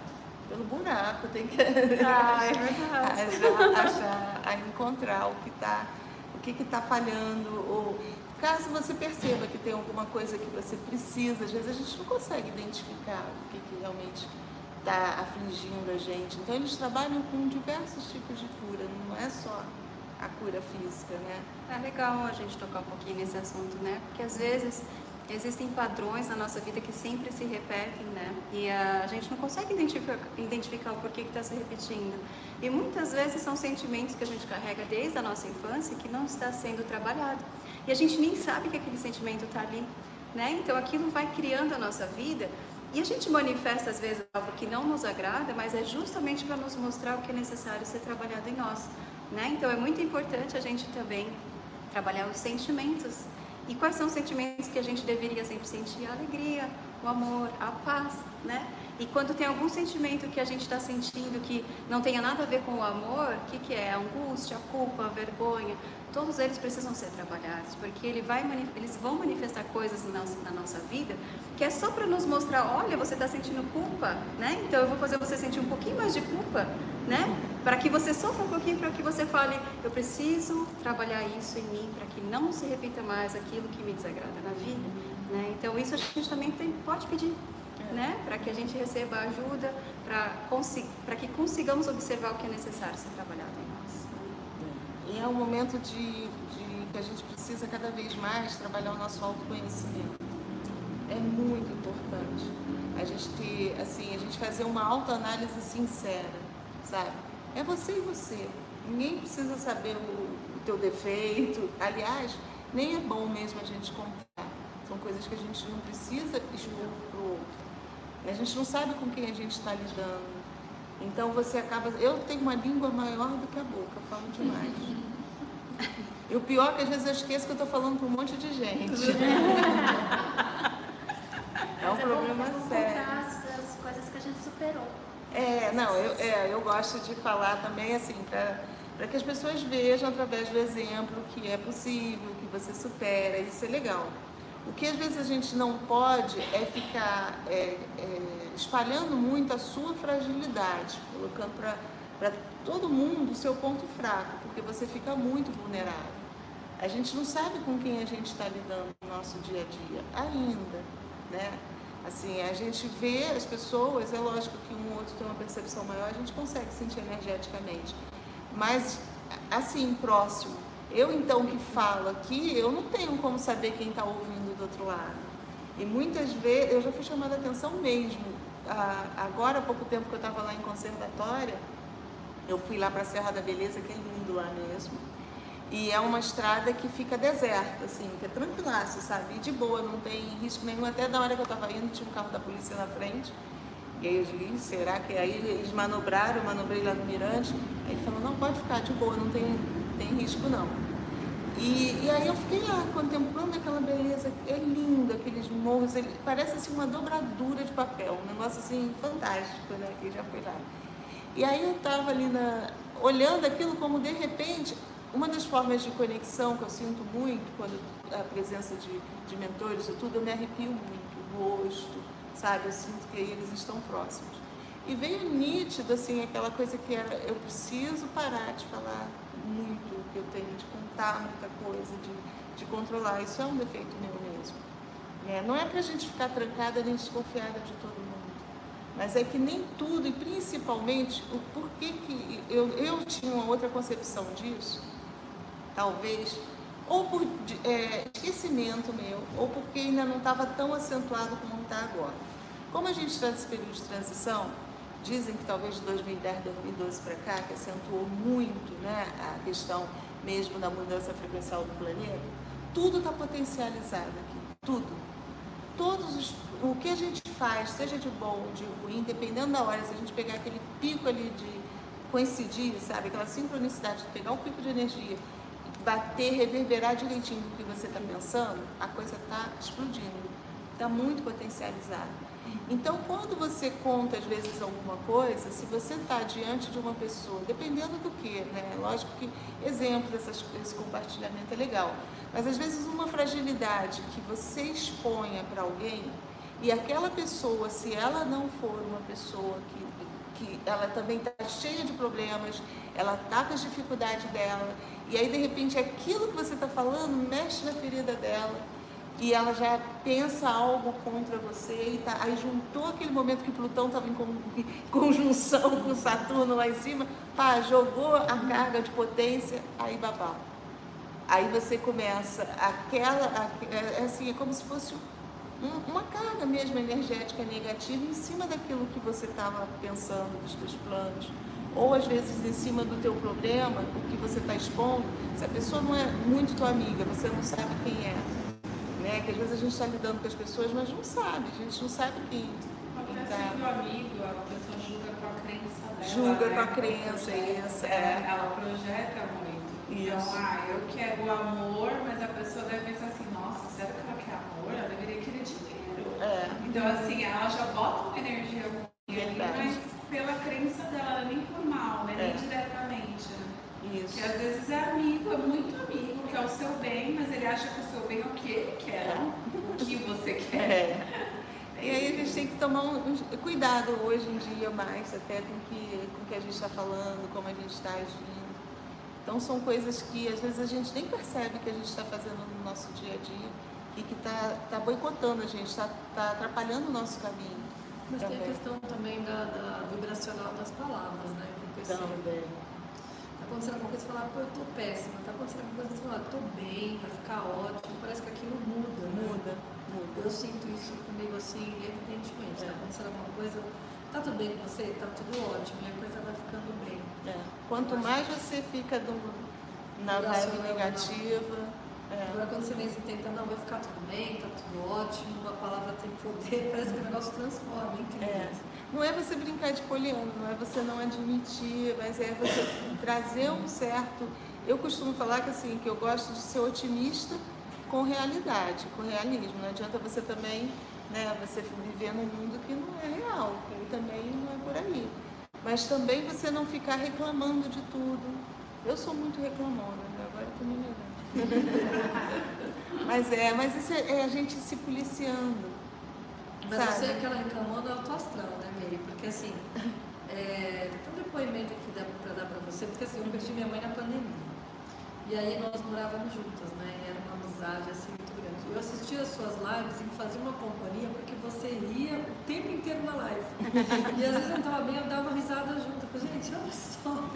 pelo buraco, tem que ah, é achar, achar, a encontrar o que está o que está falhando, ou caso você perceba que tem alguma coisa que você precisa, às vezes a gente não consegue identificar o que, que realmente está afligindo a gente. Então eles trabalham com diversos tipos de cura, não é só a cura física, né? É legal a gente tocar um pouquinho nesse assunto, né? Porque às vezes existem padrões na nossa vida que sempre se repetem, né? E a gente não consegue identificar, identificar o porquê que está se repetindo. E muitas vezes são sentimentos que a gente carrega desde a nossa infância que não está sendo trabalhado. E a gente nem sabe que aquele sentimento está ali, né? Então aquilo vai criando a nossa vida e a gente manifesta às vezes algo que não nos agrada, mas é justamente para nos mostrar o que é necessário ser trabalhado em nós, né? Então é muito importante a gente também trabalhar os sentimentos. E quais são os sentimentos que a gente deveria sempre sentir? A alegria, o amor, a paz, né? E quando tem algum sentimento que a gente está sentindo que não tenha nada a ver com o amor, o que, que é? A angústia, a culpa, a vergonha, todos eles precisam ser trabalhados, porque ele vai, eles vão manifestar coisas na nossa, vida que é só para nos mostrar, olha, você está sentindo culpa, né? Então eu vou fazer você sentir um pouquinho mais de culpa, né? Para que você sofra um pouquinho, para que você fale, eu preciso trabalhar isso em mim, para que não se repita mais aquilo que me desagrada na vida, né? Então isso a gente também tem, pode pedir, né? Para que a gente receba ajuda, para que consigamos observar o que é necessário ser trabalhado em nós. E é um momento de, de que a gente precisa cada vez mais trabalhar o nosso autoconhecimento é muito importante. A gente ter, assim, a gente fazer uma autoanálise sincera, sabe? É você e você. Ninguém precisa saber o, o teu defeito. Aliás, nem é bom mesmo a gente contar. São coisas que a gente não precisa expor para o outro. A gente não sabe com quem a gente está lidando. Então você acaba. Eu tenho uma língua maior do que a boca, falo demais. E o pior é que às vezes eu esqueço que eu estou falando para um monte de gente. É um problema sério. as coisas que a gente superou. É, não, eu, é, eu gosto de falar também assim, para que as pessoas vejam através do exemplo que é possível, que você supera, isso é legal. O que às vezes a gente não pode é ficar é, é, espalhando muito a sua fragilidade, colocando para todo mundo o seu ponto fraco, porque você fica muito vulnerável. A gente não sabe com quem a gente está lidando no nosso dia a dia ainda, né? Assim, a gente vê as pessoas, é lógico que um ou outro tem uma percepção maior, a gente consegue sentir energeticamente. Mas, assim, próximo. Eu, então, que falo aqui, eu não tenho como saber quem está ouvindo do outro lado. E muitas vezes, eu já fui chamada a atenção mesmo. agora, há pouco tempo que eu estava lá em conservatória, eu fui lá para a Serra da Beleza, que é lindo lá mesmo. E é uma estrada que fica deserta, assim, que é tranquilaço, sabe? E de boa, não tem risco nenhum. Até da hora que eu tava indo, tinha um carro da polícia na frente. E aí eu disse, será que aí eles manobraram, manobrei lá no Mirante. Aí ele falou, não, pode ficar de boa, não tem, tem risco não. E, e aí eu fiquei lá, contemplando aquela beleza, é lindo, aqueles morros, ele, parece assim uma dobradura de papel, um negócio assim fantástico, né, que já foi lá. E aí eu tava ali na, olhando aquilo como de repente uma das formas de conexão que eu sinto muito quando a presença de, de mentores e tudo, eu me arrepio muito, o rosto, sabe? Eu sinto que eles estão próximos. E veio nítido, assim, aquela coisa que era, eu preciso parar de falar muito, que eu tenho de contar muita coisa, de, de controlar. Isso é um defeito meu mesmo. É, não é para a gente ficar trancada nem desconfiada de todo mundo. Mas é que nem tudo, e principalmente o porquê que eu, eu tinha uma outra concepção disso, talvez, ou por é, esquecimento meu, ou porque ainda não estava tão acentuado como está agora. Como a gente está nesse período de transição, dizem que talvez de 2010, 2012 para cá, que acentuou muito né, a questão mesmo da mudança frequencial do planeta, tudo está potencializado aqui, tudo. Todos os, o que a gente faz, seja de bom ou de ruim, dependendo da hora, se a gente pegar aquele pico ali de coincidir, sabe, aquela sincronicidade de pegar um pico de energia bater, reverberar direitinho o que você está pensando, a coisa está explodindo. está muito potencializado. Então, quando você conta, às vezes, alguma coisa, se você está diante de uma pessoa, dependendo do que, né? Lógico que exemplo dessas, desse compartilhamento é legal, mas às vezes uma fragilidade que você exponha para alguém e aquela pessoa, se ela não for uma pessoa que, que ela também está cheia de problemas, ela está com as dificuldades dela, e aí de repente aquilo que você está falando mexe na ferida dela, e ela já pensa algo contra você, e tá, aí juntou aquele momento que Plutão estava em conjunção com Saturno lá em cima, pá, jogou a carga de potência, aí babau. Aí você começa aquela, é, é assim, é como se fosse um, uma carga mesmo energética negativa em cima daquilo que você estava pensando, dos seus planos. Ou às vezes em cima do teu problema, o que você está expondo, se a pessoa não é muito tua amiga, você não sabe quem é né? Que às vezes a gente está lidando com as pessoas, mas não sabe, a gente não sabe quem. Está sendo amigo, a pessoa julga com a crença dela. Julga né? com a crença, isso. É. Ela projeta muito. Então, Isso. ah, eu quero o amor, mas a pessoa deve pensar assim, nossa, será que ela quer amor? Ela deveria querer dinheiro. É. Então, assim, ela já bota uma energia ruim mas pela crença dela, nem por mal, né? É. Nem diretamente. né? Isso. Que às vezes é amigo, é muito amigo, que é o seu bem, mas ele acha que o seu bem é o que ele quer, não o que você quer. É. E aí a gente tem que tomar um, um cuidado hoje em dia mais até com que, com o que a gente está falando, como a gente está agindo. Então são coisas que às vezes a gente nem percebe que a gente está fazendo no nosso dia a dia e que está tá boicotando a gente, está tá atrapalhando o nosso caminho. Mas tem a Também. questão também da, da vibracional das palavras, né? Que. Também. Tá acontecendo alguma coisa, você fala, pô, eu tô péssima. Tá acontecendo alguma coisa, você fala, tô bem, vai ficar ótimo. Parece que aquilo muda, né? Muda, muda. Eu sinto isso comigo assim, evidentemente. É. Tá acontecendo alguma coisa, tá tudo bem com você, tá tudo ótimo, e a coisa vai ficando bem. É. Quanto mais você fica do- na vibe negativa, é. Agora quando você vem se tentando, não, vai ficar tudo bem, tá tudo ótimo, a palavra tem poder, parece que o negócio transforma, incrível. É. Não é você brincar de poliano, não é você não admitir, mas é você trazer um certo. Eu costumo falar que assim, que eu gosto de ser otimista com realidade, com realismo. Não adianta você também, né, você viver num mundo que não é real, que ele também não é por aí. Mas também você não ficar reclamando de tudo. Eu sou muito reclamona, né? agora eu tô me melhorando. mas é, mas isso é, é a gente se policiando. Mas sabe? você é aquela reclamando é autoastral, né, Meire? Porque assim, é, tem um depoimento aqui dá pra dar pra você, porque assim, eu perdi minha mãe na pandemia. E aí nós morávamos juntas, né? E era uma amizade assim muito grande. Eu assistia as suas lives e me fazia uma companhia porque você ria o tempo inteiro na live. E às vezes eu estava bem, eu dava risada junto. Eu falei, gente, olha só.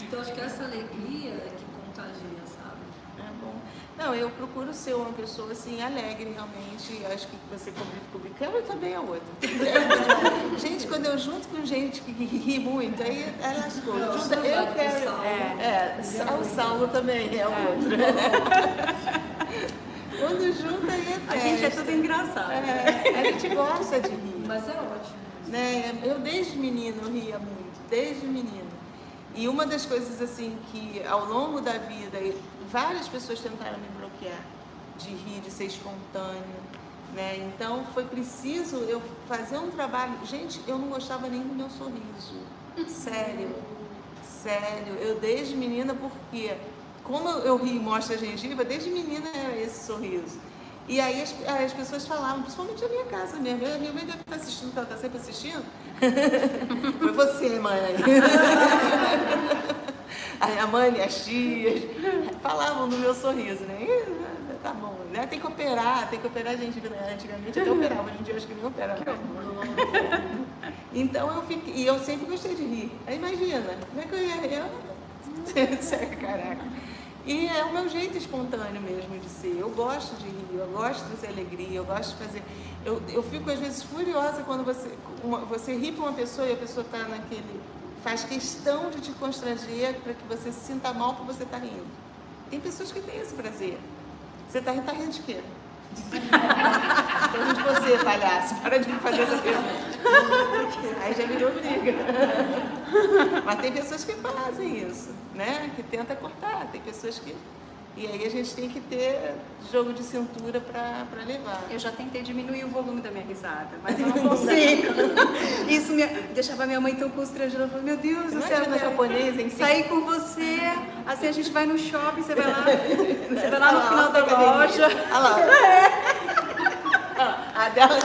Então acho que essa alegria é que contagia, sabe? É bom. Não, eu procuro ser uma pessoa assim, alegre realmente. Eu Acho que você convive comigo. Eu também é outra. gente, quando eu junto com gente que, ri muito, aí é lascou. Não, Junta- eu quero. o Saulo. É, Sa- o Saulo também é outro. quando junta aí é A gente é tudo engraçado. É, a gente gosta de rir. Mas é ótimo. Né? Eu desde menino ria muito, desde menino. E uma das coisas assim que ao longo da vida várias pessoas tentaram me bloquear de rir, de ser espontâneo, né? Então foi preciso eu fazer um trabalho. Gente, eu não gostava nem do meu sorriso, sério, sério. Eu desde menina porque como eu rio e mostro a gengiva, desde menina era esse sorriso. E aí as, as pessoas falavam, principalmente na minha casa mesmo. A minha mãe deve estar assistindo, porque ela está sempre assistindo. Foi você, mãe. Aí a mãe, as tias, falavam do meu sorriso, né? Tá bom, né? Tem que operar, tem que operar a gente. né? Antigamente até operava, hoje em dia acho que nem opera. Então eu fiquei, e eu sempre gostei de rir. Aí imagina, como é que eu ia rir? Eu- Caraca. E é o meu jeito espontâneo mesmo de ser. Eu gosto de rir, eu gosto de trazer alegria, eu gosto de fazer. Eu, eu fico às vezes furiosa quando você, uma- você ri para uma pessoa e a pessoa está naquele. faz questão de te constranger para que você se sinta mal por você estar rindo. Tem pessoas que têm esse prazer. Você está rindo, tá rindo de quê? Rindo de você, palhaço. Para de me fazer essa pergunta. Aí já virou briga. Mas tem pessoas que fazem isso, né? Que tenta cortar. Tem pessoas que E aí a gente tem que ter jogo de cintura para levar. Eu já tentei diminuir o volume da minha risada, mas eu não consigo. Isso me, deixava minha mãe tão constrangida. Ela falou, meu Deus céu, na japonês, hein? sair com você, assim a gente vai no shopping, você vai lá, você vai lá no final da loja. Olha lá. A dela...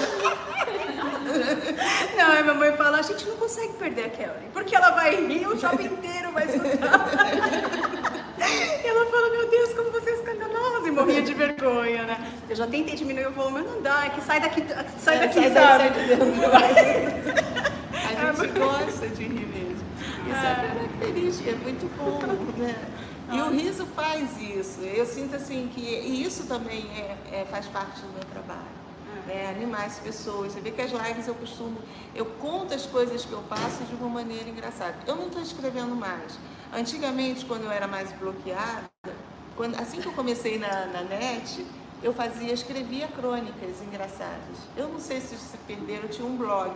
Não, a minha mãe fala, a gente não consegue perder a Kelly, porque ela vai rir, o shopping inteiro vai escutar. Meu Deus, como você é escandalosa, e morria de vergonha, né? Eu já tentei diminuir o volume, mas não dá, é que sai daqui, sai daqui, sai sabe? A gente gosta de rir mesmo. Isso é, característica, é muito bom, né? E o riso faz isso. Eu sinto assim que e isso também é, é faz parte do meu trabalho. É, animar as pessoas. Você vê que as lives eu costumo, eu conto as coisas que eu passo de uma maneira engraçada. Eu não estou escrevendo mais. Antigamente, quando eu era mais bloqueada, quando, assim que eu comecei na, na net, eu fazia, escrevia crônicas engraçadas. Eu não sei se se perderam, eu tinha um blog.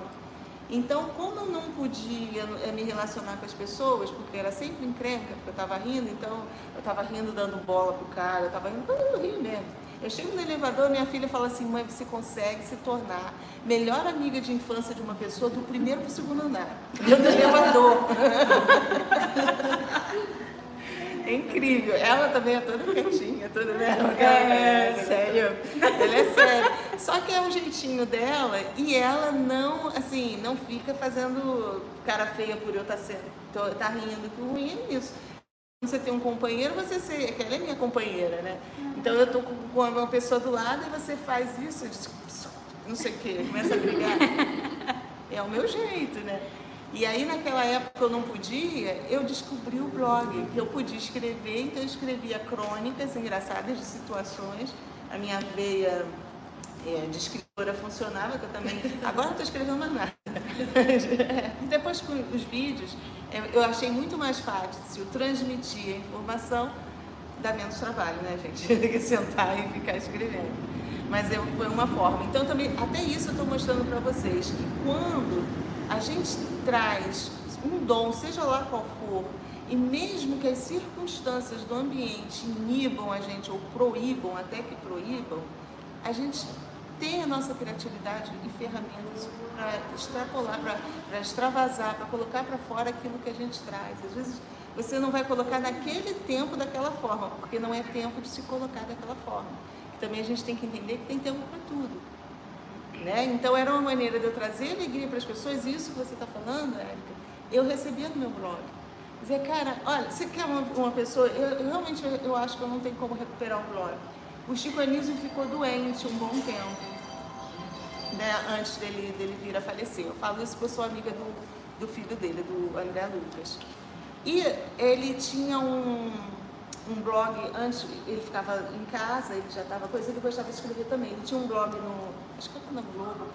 Então, como eu não podia eh, me relacionar com as pessoas, porque era sempre encrenca, porque eu estava rindo, então eu estava rindo dando bola pro cara, eu estava rindo, eu rio mesmo. Eu chego no elevador, minha filha fala assim, mãe, você consegue se tornar melhor amiga de infância de uma pessoa do primeiro para o segundo andar. Eu no elevador. É incrível. Ela também é toda quietinha, toda né? É, é, sério. Ela é séria. Só que é um jeitinho dela e ela não, assim, não fica fazendo cara feia por eu estar tá tá rindo. Que ruim é isso você tem um companheiro, você se, ela é minha companheira, né? Então eu tô com uma pessoa do lado e você faz isso, não sei o que, começa a brigar. É o meu jeito, né? E aí naquela época eu não podia, eu descobri o blog, que eu podia escrever, então eu escrevia crônicas engraçadas de situações, a minha veia é, de escritora funcionava, que eu também. Agora não estou escrevendo mais nada. Depois com os vídeos, eu achei muito mais fácil transmitir a informação, dá menos trabalho, né, gente? Que sentar e ficar escrevendo. Mas eu, foi uma forma. Então, também, até isso eu estou mostrando para vocês, que quando a gente traz um dom, seja lá qual for, e mesmo que as circunstâncias do ambiente inibam a gente ou proíbam, até que proíbam, a gente tem a nossa criatividade e ferramentas para extrapolar, para extravasar, para colocar para fora aquilo que a gente traz. Às vezes você não vai colocar naquele tempo daquela forma, porque não é tempo de se colocar daquela forma. também a gente tem que entender que tem tempo para tudo. Né? Então era uma maneira de eu trazer alegria para as pessoas, e isso que você está falando, Érica, eu recebia no meu blog. Dizer, cara, olha, você quer uma, uma pessoa, eu realmente eu, eu acho que eu não tenho como recuperar o blog o Chico Anísio ficou doente um bom tempo, né, antes dele, dele vir a falecer. Eu falo isso porque eu sou amiga do, do filho dele, do André Lucas. E ele tinha um, um blog, antes ele ficava em casa, ele já estava coisa, ele gostava de escrever também. Ele tinha um blog no, acho que era na Globo,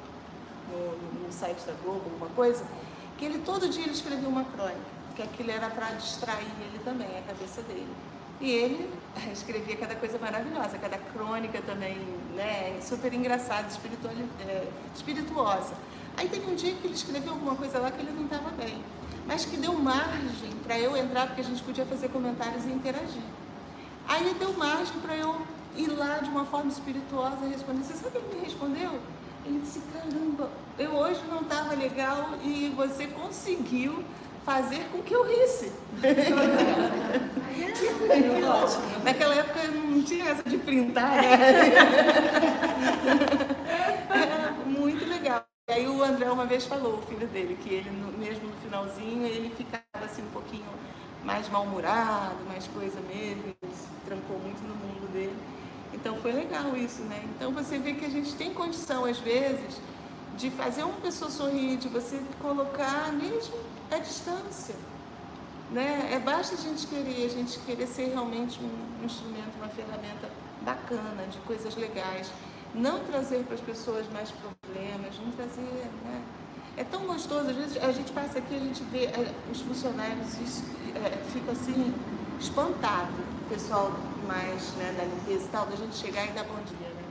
no, no site da Globo, alguma coisa, que ele todo dia ele escrevia uma crônica, que aquilo era para distrair ele também, a cabeça dele. E ele escrevia cada coisa maravilhosa, cada crônica também, né, super engraçada, é, espirituosa. Aí teve um dia que ele escreveu alguma coisa lá que ele não estava bem, mas que deu margem para eu entrar, porque a gente podia fazer comentários e interagir. Aí deu margem para eu ir lá de uma forma espirituosa e responder. Você sabe o que ele me respondeu? Ele disse, caramba, eu hoje não estava legal e você conseguiu fazer com que eu risse. Naquela época não tinha essa de printar, né? Era muito legal. E aí o André uma vez falou, o filho dele, que ele mesmo no finalzinho ele ficava assim um pouquinho mais mal-humorado, mais coisa mesmo, ele se trancou muito no mundo dele. Então foi legal isso, né? Então você vê que a gente tem condição, às vezes, de fazer uma pessoa sorrir, de você colocar mesmo a distância. Né? É basta a gente querer, a gente querer ser realmente um instrumento, uma ferramenta bacana, de coisas legais. Não trazer para as pessoas mais problemas, não trazer. Né? É tão gostoso, às vezes a gente passa aqui, a gente vê é, os funcionários é, fica assim, espantado, o pessoal mais né, da limpeza e tal, da gente chegar e dar bom dia, né?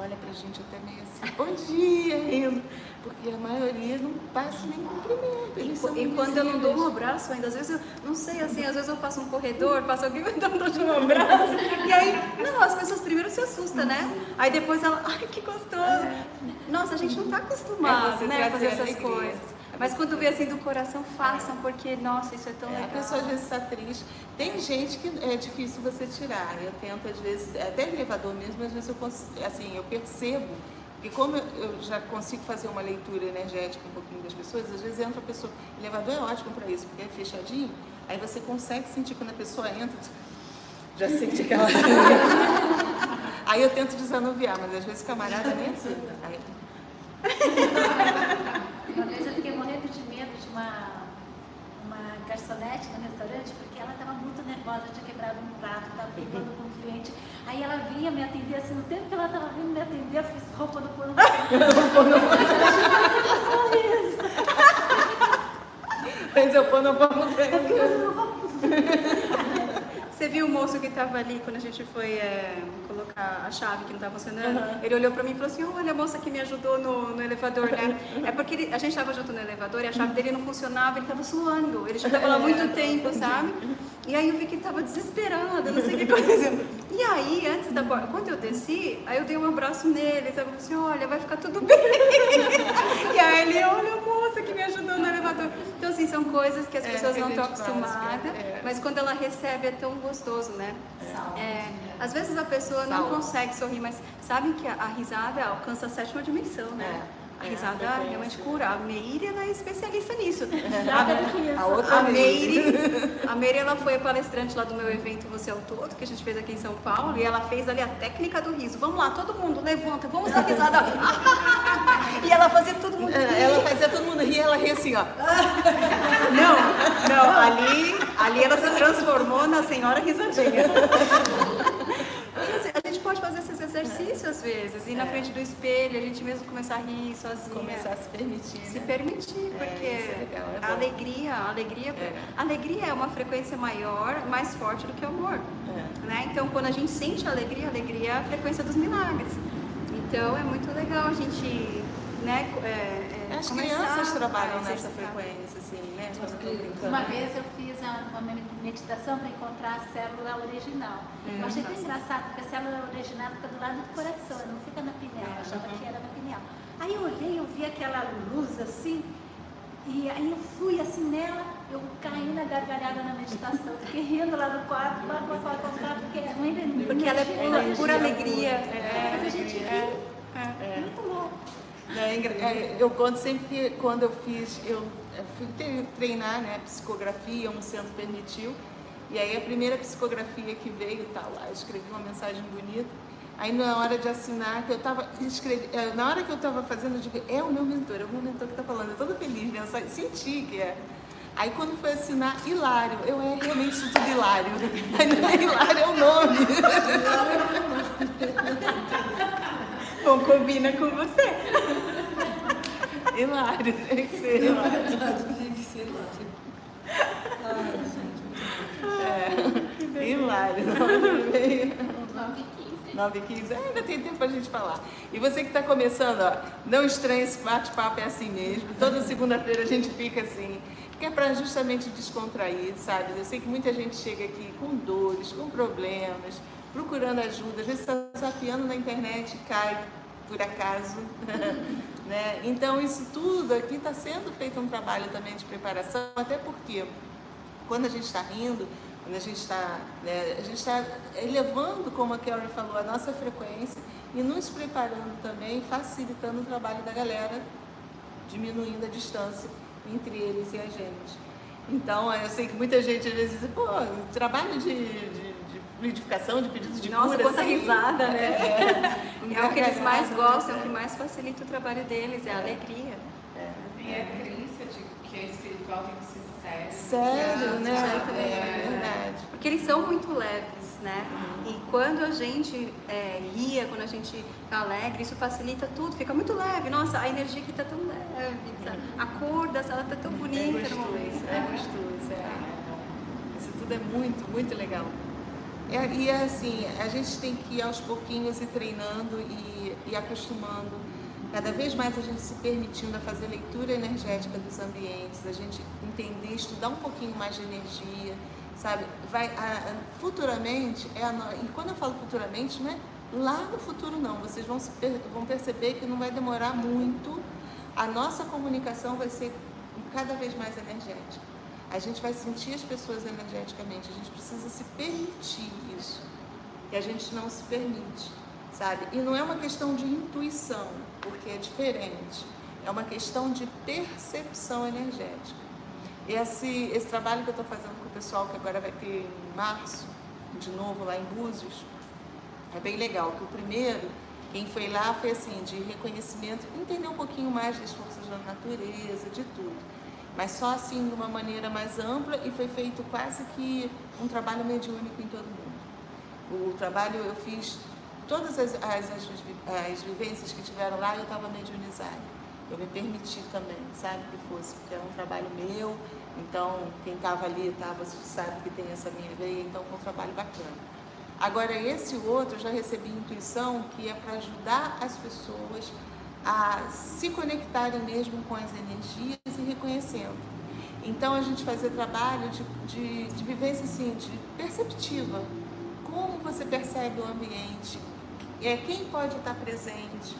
Olha pra gente até meio assim, bom dia, indo. Porque a maioria não passa nem cumprimento. E, Eles são e quando eu não dou um abraço ainda, às vezes eu não sei, assim, às vezes eu passo um corredor, passa alguém me dando um abraço, e aí, não, as pessoas primeiro se assustam, né? Aí depois ela, ai que gostoso. Nossa, a gente não tá É acostumado, você né, a fazer essas coisas. Mas quando vê assim do coração, façam, porque, nossa, isso é tão É, legal. a pessoa às vezes está triste. Tem gente que é difícil você tirar. Eu tento, às vezes, até elevador mesmo, às vezes eu, cons- assim, eu percebo. E como eu, eu já consigo fazer uma leitura energética um pouquinho das pessoas, às vezes entra a pessoa. Elevador é ótimo para isso, porque é fechadinho. Aí você consegue sentir quando a pessoa entra. Já sente aquela. Aí eu tento desanuviar, mas às vezes o camarada nem assim. Aí, Uma vez eu fiquei morrendo de medo de uma, uma garçonete no restaurante, porque ela estava muito nervosa, tinha quebrado um prato, estava brigando com um cliente. Aí ela vinha me atender, assim, no tempo que ela estava vindo me atender, eu fiz roupa do pano. sorriso. mas eu pôr no pano Você viu o moço que estava ali quando a gente foi é, colocar a chave que não estava funcionando? Ele olhou para mim e falou assim: Olha, a moça que me ajudou no, no elevador, né? É porque ele- a gente estava junto no elevador e a chave dele não funcionava, ele estava suando. Ele já estava lá há muito tempo, sabe? E aí eu vi que ele estava desesperado, não sei o que aconteceu. E aí, antes da porta, quando eu desci, aí eu dei um abraço nele, sabe? Eu falei assim: Olha, vai ficar tudo bem. E aí ele, olha a moça que me ajudou no elevador. Então, assim, são coisas que as É, pessoas não estão faz, acostumadas, é. mas quando ela recebe é tão gostoso, né? É, às vezes a pessoa não Saúde. consegue sorrir, mas sabem que a, a risada alcança a sétima dimensão, né? É. A É, a risada realmente cura. A Meire ela é especialista nisso. A outra A Meire. A Meire ela foi a palestrante lá do meu evento Você é o Todo, que a gente fez aqui em São Paulo, e ela fez ali a técnica do riso. Vamos lá, todo mundo, levanta, vamos dar risada. e ela fazia todo mundo rir. Ela fazia todo mundo rir, ela ria assim, ó. Não, não, ali, ali ela se transformou na senhora risadinha. E, assim, A gente exercícios às vezes, ir na frente do espelho, a gente mesmo começar a rir sozinha. Começar a se permitir. Se né? permitir, É, porque é legal, é a alegria, a alegria, É. a alegria é uma frequência maior, mais forte do que o amor. É. Né? Então, quando a gente sente a alegria, a alegria é a frequência dos milagres. Então, é muito legal a gente, né, é, é, As crianças a trabalham nessa exercitar. frequência, assim, né? Brincando. Uma vez eu fiz a- uma meditação para encontrar a célula original. Eu achei tão engraçado, porque a célula original fica do lado do coração, não fica na pineal. Eu achava que era na pineal. Aí eu olhei, eu vi aquela luz assim, e aí eu fui assim nela, eu caí na gargalhada na meditação. Fiquei rindo lá no quarto, lá com a quarto, porque não ainda Porque ela é pura, pura alegria. É, Mas a gente ri. É. Muito louco. É é, Eu conto sempre que quando eu fiz, eu fui tre- treinar, né, psicografia, um centro permitiu, e aí a primeira psicografia que veio, tá lá, eu escrevi uma mensagem bonita, aí na hora de assinar, que eu tava, escrevi, é, na hora que eu tava fazendo, eu digo, é o meu mentor, é o meu mentor que tá falando, eu toda feliz, né, eu senti que é. Aí quando foi assinar, Hilário, eu é realmente tudo Hilário, é Hilário, é o nome. Bom, combina com você. Hilário, tem que ser Hilário. É, hilário. 9 e 15. É, ainda tem tempo pra gente falar. E você que está começando, ó, não estranhe esse bate-papo, é assim mesmo. Toda segunda-feira a gente fica assim, que é para justamente descontrair, sabe? Eu sei que muita gente chega aqui com dores, com problemas, procurando ajuda, às vezes está desafiando na internet cai por acaso. né? Então, isso tudo aqui está sendo feito um trabalho também de preparação, até porque quando a gente está rindo, quando a gente está, né, a gente está elevando, como a Carrie falou, a nossa frequência e nos preparando também, facilitando o trabalho da galera, diminuindo a distância entre eles e a gente. Então, eu sei que muita gente às vezes diz, pô, trabalho de, de, de fluidificação, de pedido de Nossa, cura, quanta assim, risada, né? É, É o que eles mais gargalhada, gostam, é o que mais facilita o trabalho deles, é a alegria. E a crença de que a espiritual tem que ser séria. Sério, né? É verdade. Porque eles são muito leves, né? E quando a gente é, ria, quando a gente tá alegre, isso facilita tudo, fica muito leve. Nossa, a energia aqui tá tão leve, sabe? a cor da sala tá tão É bonita no momento. gostoso, é gostoso, é. Isso tudo é muito, muito legal. É, e é assim, a gente tem que ir aos pouquinhos e treinando e, e acostumando. Cada vez mais a gente se permitindo a fazer leitura energética dos ambientes, a gente entender, estudar um pouquinho mais de energia, sabe? Vai, a, a, futuramente, é a, e quando eu falo futuramente, não é lá no futuro não, vocês vão, se, vão perceber que não vai demorar muito, a nossa comunicação vai ser cada vez mais energética. A gente vai sentir as pessoas energeticamente, a gente precisa se permitir isso. E a gente não se permite, sabe? E não é uma questão de intuição, porque é diferente. É uma questão de percepção energética. Esse, esse trabalho que eu estou fazendo com o pessoal, que agora vai ter em março, de novo lá em Búzios, é bem legal. Que o primeiro, quem foi lá foi assim, de reconhecimento, entender um pouquinho mais das forças da natureza, de tudo mas só assim de uma maneira mais ampla e foi feito quase que um trabalho mediúnico em todo mundo. O trabalho eu fiz, todas as, as, as, as vivências que tiveram lá eu estava mediunizada. Eu me permiti também, sabe, que fosse, porque era um trabalho meu, então quem estava ali estava, sabe que tem essa minha veia, então foi um trabalho bacana. Agora esse outro eu já recebi intuição que é para ajudar as pessoas a se conectarem mesmo com as energias e reconhecendo. Então a gente fazer trabalho de, de, de vivência assim, de perceptiva. Como você percebe o ambiente, é quem pode estar presente.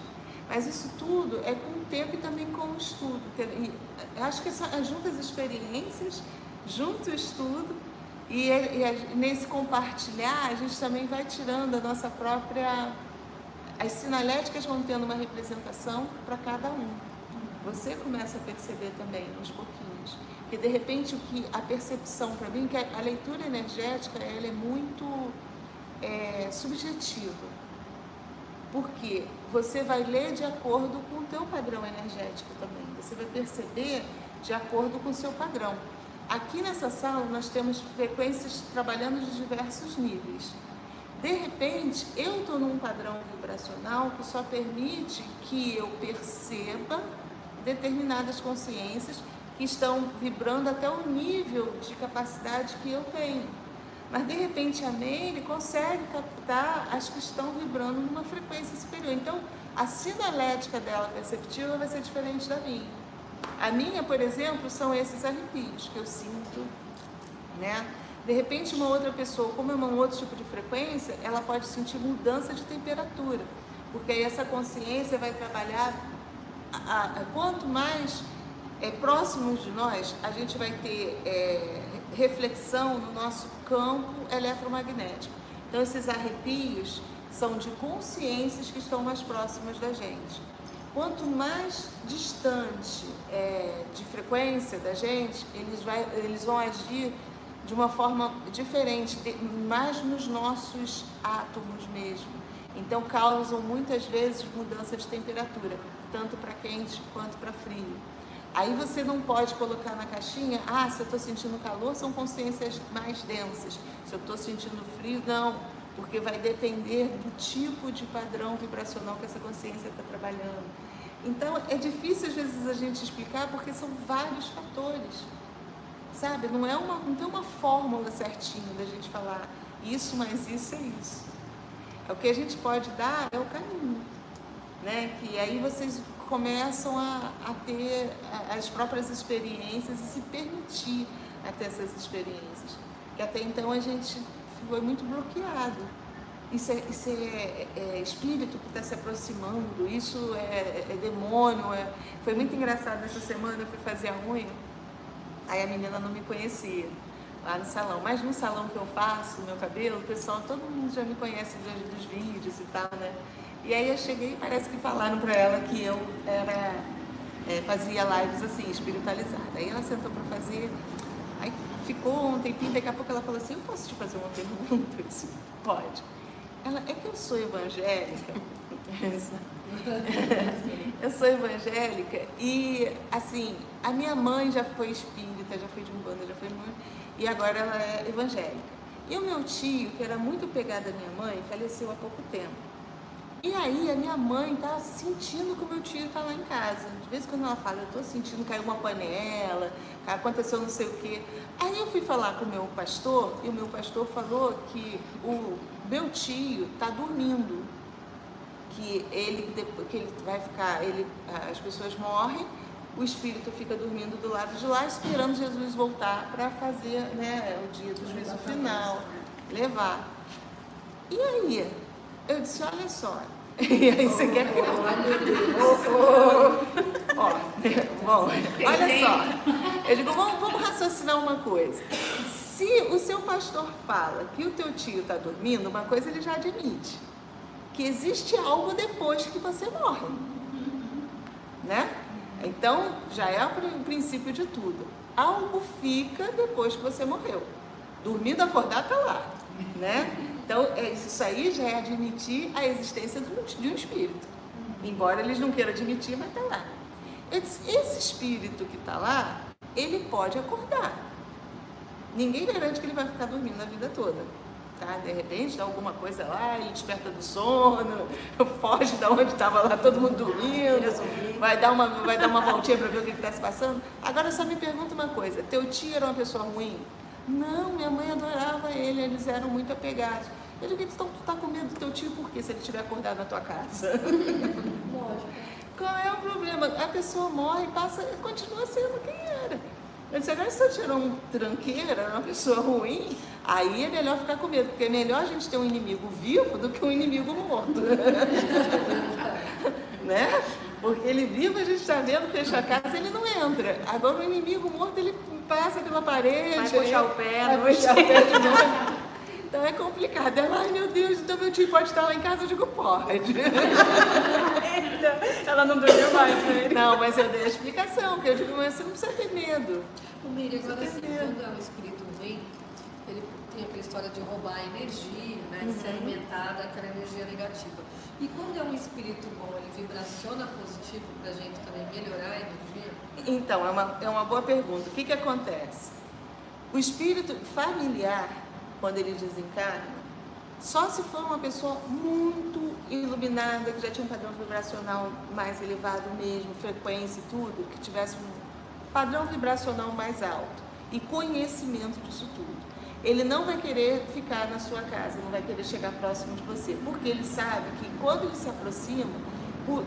Mas isso tudo é com o tempo e também com o estudo. E acho que junto as experiências, junto o estudo, e, e nesse compartilhar, a gente também vai tirando a nossa própria as sinaléticas vão tendo uma representação para cada um. Você começa a perceber também, aos pouquinhos. Que de repente o que a percepção para mim, que a leitura energética, ela é muito é, subjetiva. Porque você vai ler de acordo com o teu padrão energético também. Você vai perceber de acordo com o seu padrão. Aqui nessa sala nós temos frequências trabalhando de diversos níveis. De repente, eu estou num padrão vibracional que só permite que eu perceba determinadas consciências que estão vibrando até o nível de capacidade que eu tenho. Mas de repente a Meire consegue captar as que estão vibrando numa frequência superior. Então, a sinalética dela perceptiva vai ser diferente da minha. A minha, por exemplo, são esses arrepios que eu sinto, né? De repente, uma outra pessoa, como é um outro tipo de frequência, ela pode sentir mudança de temperatura, porque aí essa consciência vai trabalhar. A, a, quanto mais é, próximos de nós, a gente vai ter é, reflexão no nosso campo eletromagnético. Então, esses arrepios são de consciências que estão mais próximas da gente. Quanto mais distante é, de frequência da gente, eles, vai, eles vão agir de uma forma diferente, mais nos nossos átomos mesmo. Então causam muitas vezes mudança de temperatura, tanto para quente quanto para frio. Aí você não pode colocar na caixinha, ah, se eu estou sentindo calor, são consciências mais densas. Se eu estou sentindo frio, não, porque vai depender do tipo de padrão vibracional que essa consciência está trabalhando. Então é difícil às vezes a gente explicar porque são vários fatores sabe? Não, é uma, não tem uma fórmula certinha da gente falar isso, mas isso é isso. É o que a gente pode dar é o caminho, né? Que aí vocês começam a, a ter as próprias experiências e se permitir a ter essas experiências. Que até então a gente foi muito bloqueado. Isso é, isso é, é, é espírito que está se aproximando, isso é, é demônio. É... Foi muito engraçado essa semana, eu fui fazer a unha Aí a menina não me conhecia lá no salão. Mas no salão que eu faço, meu cabelo, o pessoal, todo mundo já me conhece dos, vídeos e tal, né? E aí eu cheguei e parece que falaram para ela que eu era, é, fazia lives assim, espiritualizada. Aí ela sentou para fazer, aí ficou um tempinho, daqui a pouco ela falou assim, eu posso te fazer uma pergunta? Eu disse, pode. Ela, é que eu sou evangélica. eu sou evangélica e, assim, a minha mãe já foi espírita, já foi de umbanda, já foi muito, e agora ela é evangélica. E o meu tio, que era muito pegado à minha mãe, faleceu há pouco tempo. E aí a minha mãe tá sentindo que o meu tio tá lá em casa. De vez em quando ela fala, eu tô sentindo caiu uma panela, aconteceu não sei o quê. Aí eu fui falar com o meu pastor e o meu pastor falou que o meu tio tá dormindo. Que ele, que ele vai ficar, ele, as pessoas morrem, o espírito fica dormindo do lado de lá, esperando Jesus voltar para fazer né, o dia do juízo final, levar. E aí, eu disse, olha só. E aí você quer que eu... Ó, bom, olha só. Eu digo, vamos, vamos raciocinar uma coisa. Se o seu pastor fala que o teu tio está dormindo, uma coisa ele já admite. Que existe algo depois que você morre. Né? Então, já é o princípio de tudo. Algo fica depois que você morreu. Dormindo, acordar, tá lá. Né? Então, é, isso aí já é admitir a existência de um espírito. Embora eles não queiram admitir, mas está lá. Esse espírito que está lá, ele pode acordar. Ninguém garante que ele vai ficar dormindo a vida toda. Tá? De repente, dá alguma coisa lá, ele desperta do sono, foge da onde estava lá todo mundo dormindo, vai dar uma, vai dar uma voltinha para ver o que está se passando. Agora, só me pergunta uma coisa: teu tio era uma pessoa ruim? Não, minha mãe adorava ele, eles eram muito apegados. Eu digo, então tu tá com medo do teu tio por quê, se ele estiver acordado na tua casa? Lógico. Qual é o problema? A pessoa morre, passa, continua sendo quem era. Eu disse, agora se eu tirar um tranqueira, uma pessoa ruim, aí é melhor ficar com medo, porque é melhor a gente ter um inimigo vivo do que um inimigo morto. né? Porque ele vivo, a gente está vendo, fecha a casa, ele não entra. Agora o inimigo morto, ele passa pela parede. Vai puxar o pé, vai puxar o pé de novo. Então é complicado. Ela, ai meu Deus, então meu tio pode estar lá em casa? Eu digo, pode. Ela não dormiu mais, né? Não, mas eu dei a explicação, porque eu digo, mas você não precisa ter medo. O Miriam, agora assim, quando é um espírito ruim, ele tem aquela história de roubar a energia, né? De uhum. ser alimentada daquela energia negativa. E quando é um espírito bom, ele vibraciona positivo para a gente também melhorar a energia? Então, é uma, é uma boa pergunta. O que, que acontece? O espírito familiar quando ele desencarna, só se for uma pessoa muito iluminada, que já tinha um padrão vibracional mais elevado mesmo, frequência e tudo, que tivesse um padrão vibracional mais alto e conhecimento disso tudo. Ele não vai querer ficar na sua casa, não vai querer chegar próximo de você, porque ele sabe que quando ele se aproxima,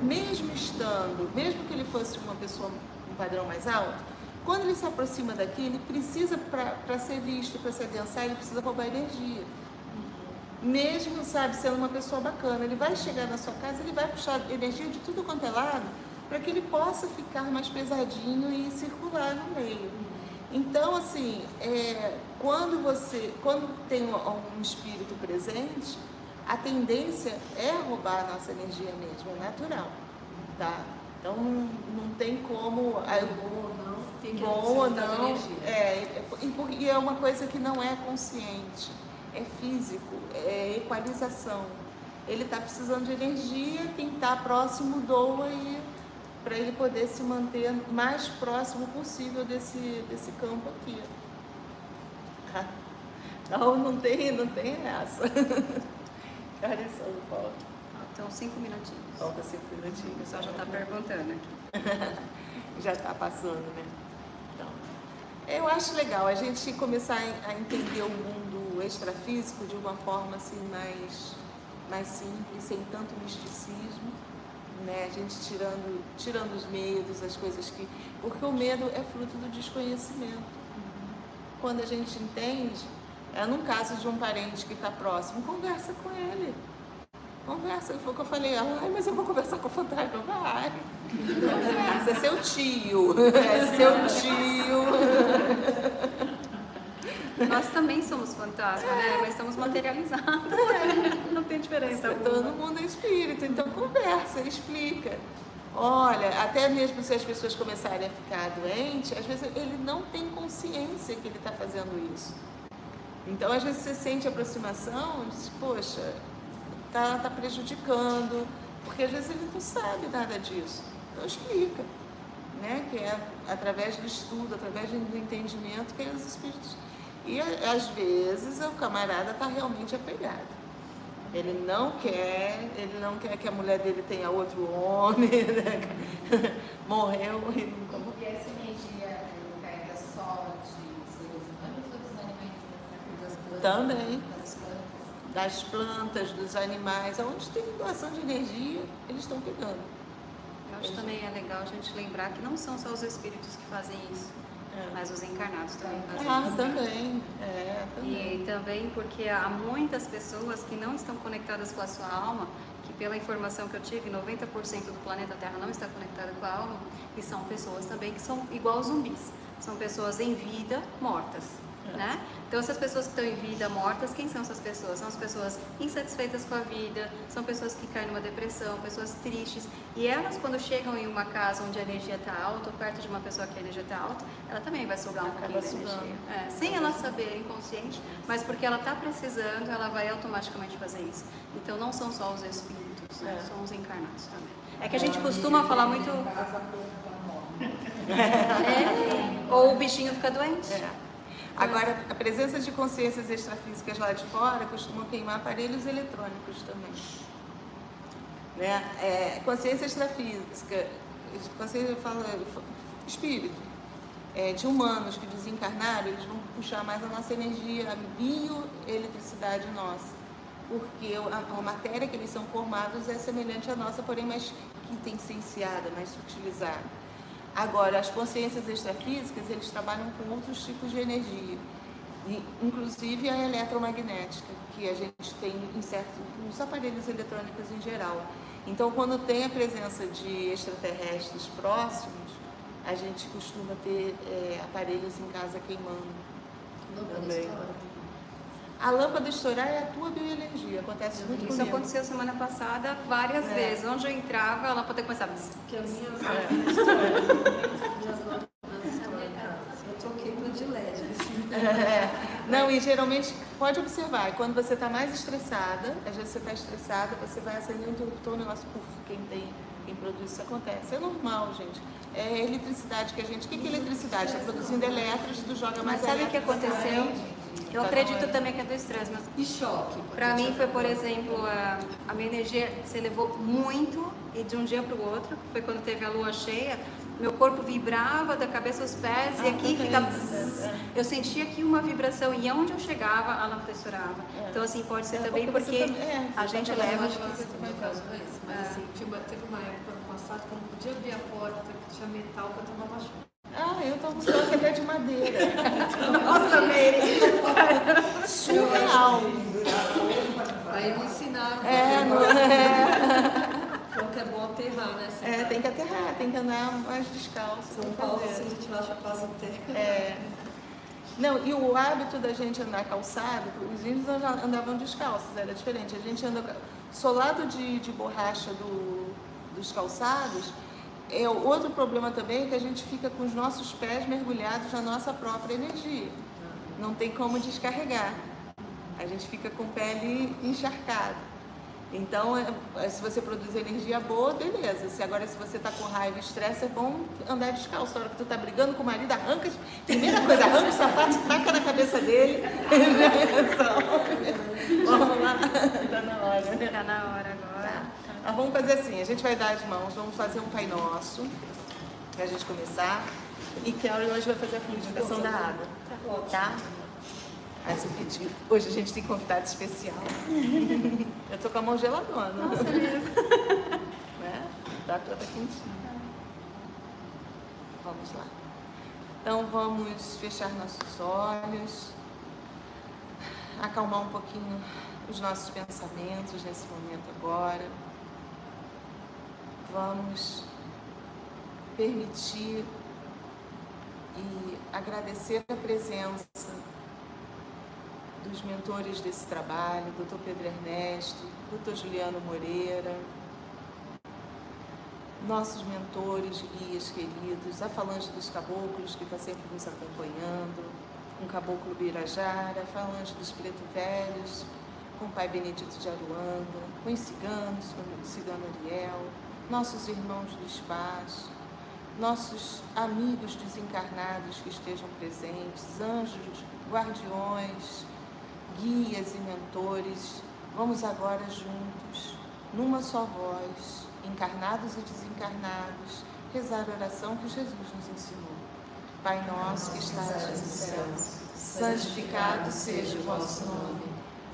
mesmo estando, mesmo que ele fosse uma pessoa com um padrão mais alto, quando ele se aproxima daqui, ele precisa, para ser visto, para se adensar, ele precisa roubar energia. Mesmo, sabe, sendo uma pessoa bacana, ele vai chegar na sua casa, ele vai puxar energia de tudo quanto é lado, para que ele possa ficar mais pesadinho e circular no meio. Então, assim, é, quando você, quando tem um, espírito presente, a tendência é roubar a nossa energia mesmo, é natural, tá? Então não, não tem como. não bom ou não. É, e é uma coisa que não é consciente, é físico, é equalização. Ele está precisando de energia, quem está próximo doa e para ele poder se manter mais próximo possível desse, desse campo aqui. Então não tem, não tem essa. Que horas são, Paulo? Faltam cinco minutinhos. Falta cinco minutinhos. O pessoal já está perguntando aqui. já está passando, né? Eu acho legal a gente começar a entender o mundo extrafísico de uma forma assim mais, mais simples, sem tanto misticismo, né? A gente tirando, tirando os medos, as coisas que. Porque o medo é fruto do desconhecimento. Quando a gente entende, é num caso de um parente que está próximo, conversa com ele. Conversa, foi o que eu falei, ai, mas eu vou conversar com o fantasma, vai. Conversa, é seu tio, é seu tio. Nós também somos fantasmas, né? Mas estamos materializados. É. Não tem diferença. É, todo mundo é espírito, então conversa, explica. Olha, até mesmo se as pessoas começarem a ficar doentes, às vezes ele não tem consciência que ele está fazendo isso. Então, às vezes você sente aproximação, diz, poxa, está tá prejudicando, porque às vezes ele não sabe nada disso. Então explica, né? que é através do estudo, através do entendimento que é os espíritos. E às vezes o camarada está realmente apegado. Ele não quer, ele não quer que a mulher dele tenha outro homem, né? morreu e nunca morreu. Porque essa energia pega só de seres humanos ou dos animais? Plantas, Também. Das plantas. Dos animais, aonde tem doação de energia, eles estão pegando. Eu acho também é legal a gente lembrar que não são só os espíritos que fazem isso, É. mas os encarnados também fazem Ah, isso. também. É, também. E também porque há muitas pessoas que não estão conectadas com a sua alma, que pela informação que eu tive, 90% do planeta Terra não está conectado com a alma, e são pessoas também que são igual zumbis. São pessoas em vida mortas, né? Então essas pessoas que estão em vida mortas, quem são essas pessoas? São as pessoas insatisfeitas com a vida, são pessoas que caem numa depressão, pessoas tristes, e elas quando chegam em uma casa onde a energia está alta, ou perto de uma pessoa que a energia está alta, ela também vai sugar um Acaba pouquinho da energia. É, sem ela saber, inconsciente, mas porque ela está precisando, ela vai automaticamente fazer isso. Então não são só os espíritos, né? É. são os encarnados também. É que a gente costuma falar muito. É, ou o bichinho fica doente. É. Agora, a presença de consciências extrafísicas lá de fora costumam queimar aparelhos eletrônicos também. Né? É, consciência extrafísica, consciência fala, espírito, é, de humanos que desencarnaram, eles vão puxar mais a nossa energia, a bioeletricidade nossa. Porque a, a matéria que eles são formados é semelhante à nossa, porém mais quintessenciada, mais sutilizada. Agora, as consciências extrafísicas, eles trabalham com outros tipos de energia, inclusive a eletromagnética, que a gente tem em certos nos aparelhos eletrônicos em geral. Então, quando tem a presença de extraterrestres próximos, a gente costuma ter é, aparelhos em casa queimando. Também. A lâmpada estourar é a tua bioenergia, acontece muito Isso comigo. aconteceu semana passada várias É. vezes. Onde eu entrava, a lâmpada começava. Porque as minhas lâmpadas estouram. Eu troquei para de LED. assim. É. Não, e geralmente, pode observar, quando você está mais estressada, às vezes você está estressada, você vai acender o interruptor, o negócio, puf, quem tem, quem produz isso acontece. É normal, gente. É eletricidade que a gente. O que que é eletricidade? Está produzindo elétrons, tu joga mais Mas sabe o que aconteceu? Eu acredito também que é do estresse, mas E choque. Pra mim foi, por exemplo, a, a minha energia se elevou muito e de um dia para o outro, foi quando teve a lua cheia, meu corpo vibrava da cabeça aos pés e aqui ficava... Eu sentia aqui uma vibração e onde eu chegava, a lâmpada estourava. Então, assim, pode ser É, também porque você porque também- é, a você gente tá leva... Eu acho que caso não é isso, mas assim, tinha uma- teve uma época no passado que eu não podia abrir a porta, que tinha metal, que eu tomava choque. Ah, eu tomo choque até de madeira. Nossa, Mary! Surreal. Aí me ensinaram É, não é? Falou que é bom aterrar, né? Você É, tá- tem que aterrar, tem que andar mais descalço. São Paulo, assim, a gente acha quase terra. É. Não, e o hábito da gente andar calçado, os índios anda- andavam descalços, era diferente. A gente anda solado de, de borracha do- dos calçados. É, o outro problema também é que a gente fica com os nossos pés mergulhados na nossa própria energia. Não tem como descarregar. A gente fica com o pé ali encharcado. Então, é- é, se você produz energia boa, beleza. Se agora, se você tá com raiva e estresse, é bom andar descalço. Na hora que tu tá brigando com o marido, arranca, primeira coisa, arranca o sapato, taca na cabeça dele. vamos lá, tá na hora. né? Tá na hora agora. Nós vamos fazer assim, a gente vai dar as mãos, vamos fazer um Pai Nosso, pra gente começar. E Kelly hoje vai fazer a fluidificação da água. Tá? Aí você pediu. Hoje a gente tem convidado especial. Eu tô com a mão geladona. Nossa, né? Tá toda quentinha. Vamos lá. Então vamos fechar nossos olhos, acalmar um pouquinho os nossos pensamentos nesse momento agora. Vamos permitir e agradecer a presença dos mentores desse trabalho, Dr. Pedro Ernesto, Dr. Juliano Moreira, nossos mentores, guias queridos, a Falange dos Caboclos, que está sempre nos acompanhando, com o Caboclo Birajara, a Falange dos Preto Velhos, com o Pai Benedito de Aruanda, com os ciganos, com o cigano Ariel, nossos irmãos do espaço, nossos amigos desencarnados que estejam presentes, anjos, guardiões, guias e mentores Vamos agora juntos, numa só voz, encarnados e desencarnados, rezar a oração que Jesus nos ensinou. Pai nosso que estás nos céus, santificado seja o vosso nome.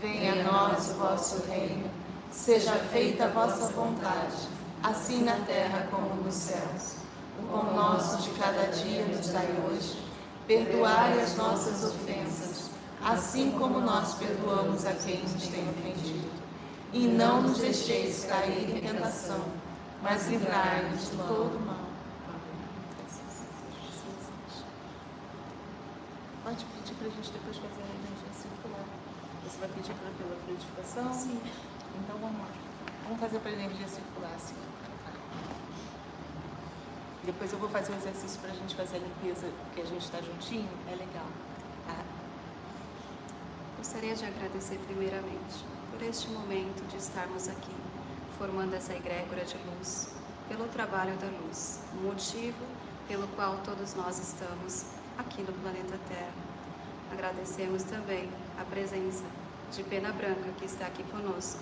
Venha a nós o vosso reino. Seja feita a vossa vontade, assim na terra como nos céus. O pão nosso de cada dia nos dai hoje. Perdoai as nossas ofensas, assim como nós perdoamos a quem nos tem ofendido. E não nos deixeis cair em tentação, mas livrai-nos de todo mal. Pode pedir para a gente depois fazer a energia circular. Você vai pedir pra, pela fluidificação? Sim. Então vamos lá. Vamos fazer para a energia circular assim. Depois eu vou fazer o exercício para a gente fazer a limpeza, que a gente está juntinho. É legal. Tá? Gostaria de agradecer primeiramente por este momento de estarmos aqui, formando essa egrégora de luz, pelo trabalho da luz, o motivo pelo qual todos nós estamos aqui no planeta Terra. Agradecemos também a presença de Pena Branca que está aqui conosco,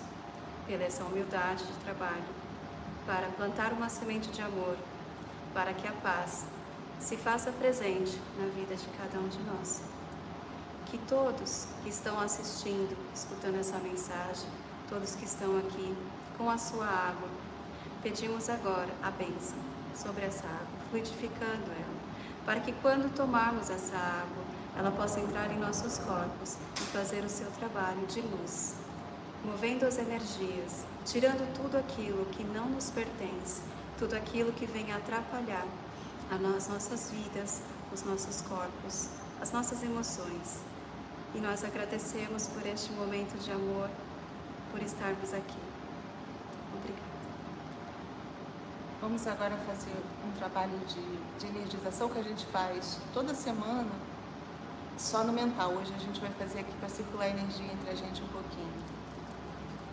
pela essa humildade de trabalho, para plantar uma semente de amor, para que a paz se faça presente na vida de cada um de nós. Que todos que estão assistindo, escutando essa mensagem, todos que estão aqui com a sua água, pedimos agora a bênção sobre essa água, fluidificando ela, para que quando tomarmos essa água, ela possa entrar em nossos corpos e fazer o seu trabalho de luz, movendo as energias, tirando tudo aquilo que não nos pertence, tudo aquilo que vem atrapalhar as nossas vidas, os nossos corpos, as nossas emoções. E nós agradecemos por este momento de amor, por estarmos aqui. Obrigada. Vamos agora fazer um trabalho de, de energização que a gente faz toda semana, só no mental. Hoje a gente vai fazer aqui para circular energia entre a gente um pouquinho.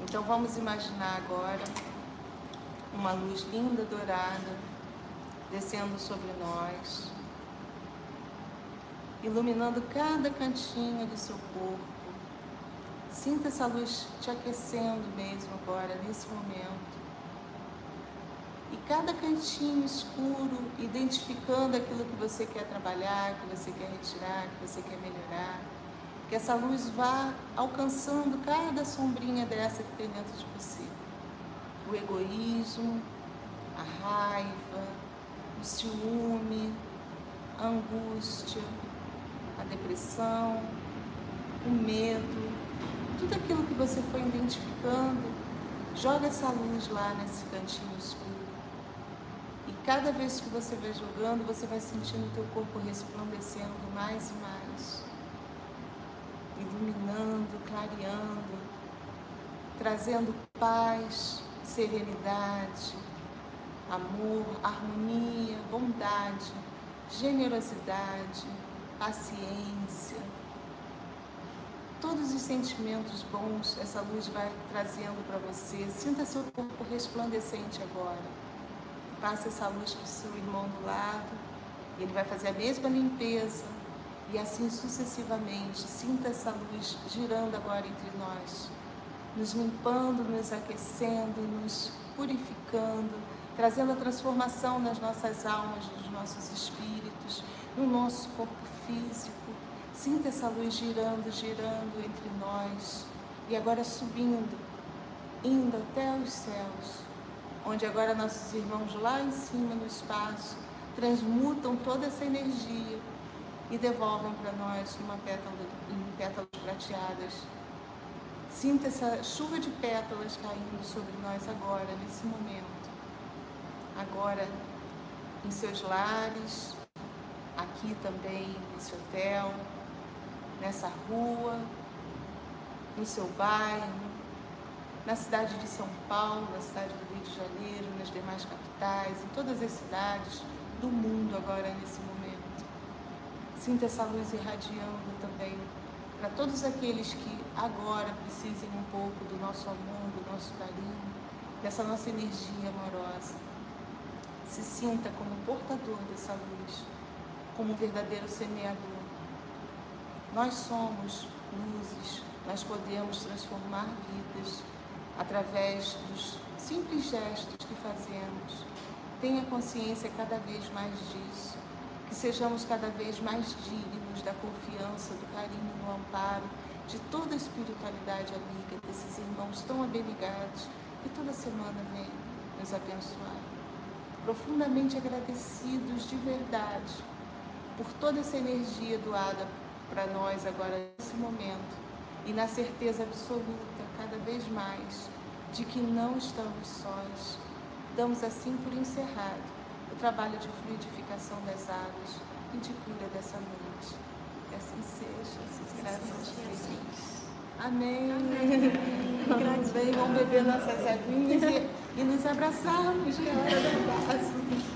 Então vamos imaginar agora uma luz linda dourada descendo sobre nós, iluminando cada cantinho do seu corpo. Sinta essa luz te aquecendo mesmo agora, nesse momento. E cada cantinho escuro, identificando aquilo que você quer trabalhar, que você quer retirar, que você quer melhorar. Que essa luz vá alcançando cada sombrinha dessa que tem dentro de você. O egoísmo, a raiva, o ciúme, a angústia, a depressão, o medo, tudo aquilo que você foi identificando, joga essa luz lá nesse cantinho escuro. E cada vez que você vai jogando, você vai sentindo o teu corpo resplandecendo mais e mais, iluminando, clareando, trazendo paz, serenidade, amor, harmonia, bondade, generosidade, paciência. Todos os sentimentos bons essa luz vai trazendo para você. Sinta seu corpo resplandecente agora. Passe essa luz para o seu irmão do lado. Ele vai fazer a mesma limpeza. E assim sucessivamente. Sinta essa luz girando agora entre nós. Nos limpando, nos aquecendo, nos purificando, trazendo a transformação nas nossas almas, nos nossos espíritos, no nosso corpo físico. Sinta essa luz girando, girando entre nós e agora subindo, indo até os céus, onde agora nossos irmãos lá em cima no espaço transmutam toda essa energia e devolvem para nós uma pétala, em pétalas prateadas. Sinta essa chuva de pétalas caindo sobre nós agora, nesse momento agora em seus lares, aqui também nesse hotel, nessa rua, no seu bairro, na cidade de São Paulo, na cidade do Rio de Janeiro, nas demais capitais, em todas as cidades do mundo agora nesse momento. Sinta essa luz irradiando também para todos aqueles que agora precisem um pouco do nosso amor, do nosso carinho, dessa nossa energia amorosa se sinta como portador dessa luz, como um verdadeiro semeador. Nós somos luzes, nós podemos transformar vidas através dos simples gestos que fazemos. Tenha consciência cada vez mais disso, que sejamos cada vez mais dignos da confiança, do carinho, do amparo, de toda a espiritualidade amiga, desses irmãos tão abnegados que toda semana vêm nos abençoar. Profundamente agradecidos de verdade por toda essa energia doada para nós agora nesse momento e na certeza absoluta, cada vez mais, de que não estamos sós. Damos assim por encerrado o trabalho de fluidificação das águas e de cura dessa noite. Que assim seja, graças a Deus. Amém. Amém. Vamos bem, vamos beber nossas aguinhas e, e nos abraçarmos, que é hora do abraço.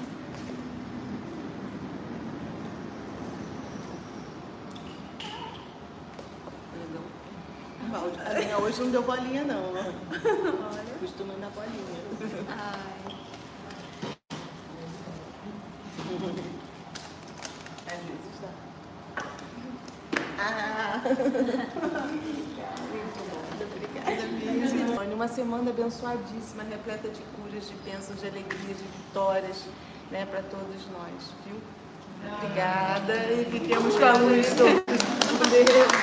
hoje não deu bolinha não. Olha. Costuma dar bolinha. Ai. Às vezes dá. Ah. Obrigada, Uma semana abençoadíssima, repleta de curas, de bênçãos, de alegria, de vitórias, né, para todos nós, viu? Obrigada e fiquemos com a luz todos. Obrigada.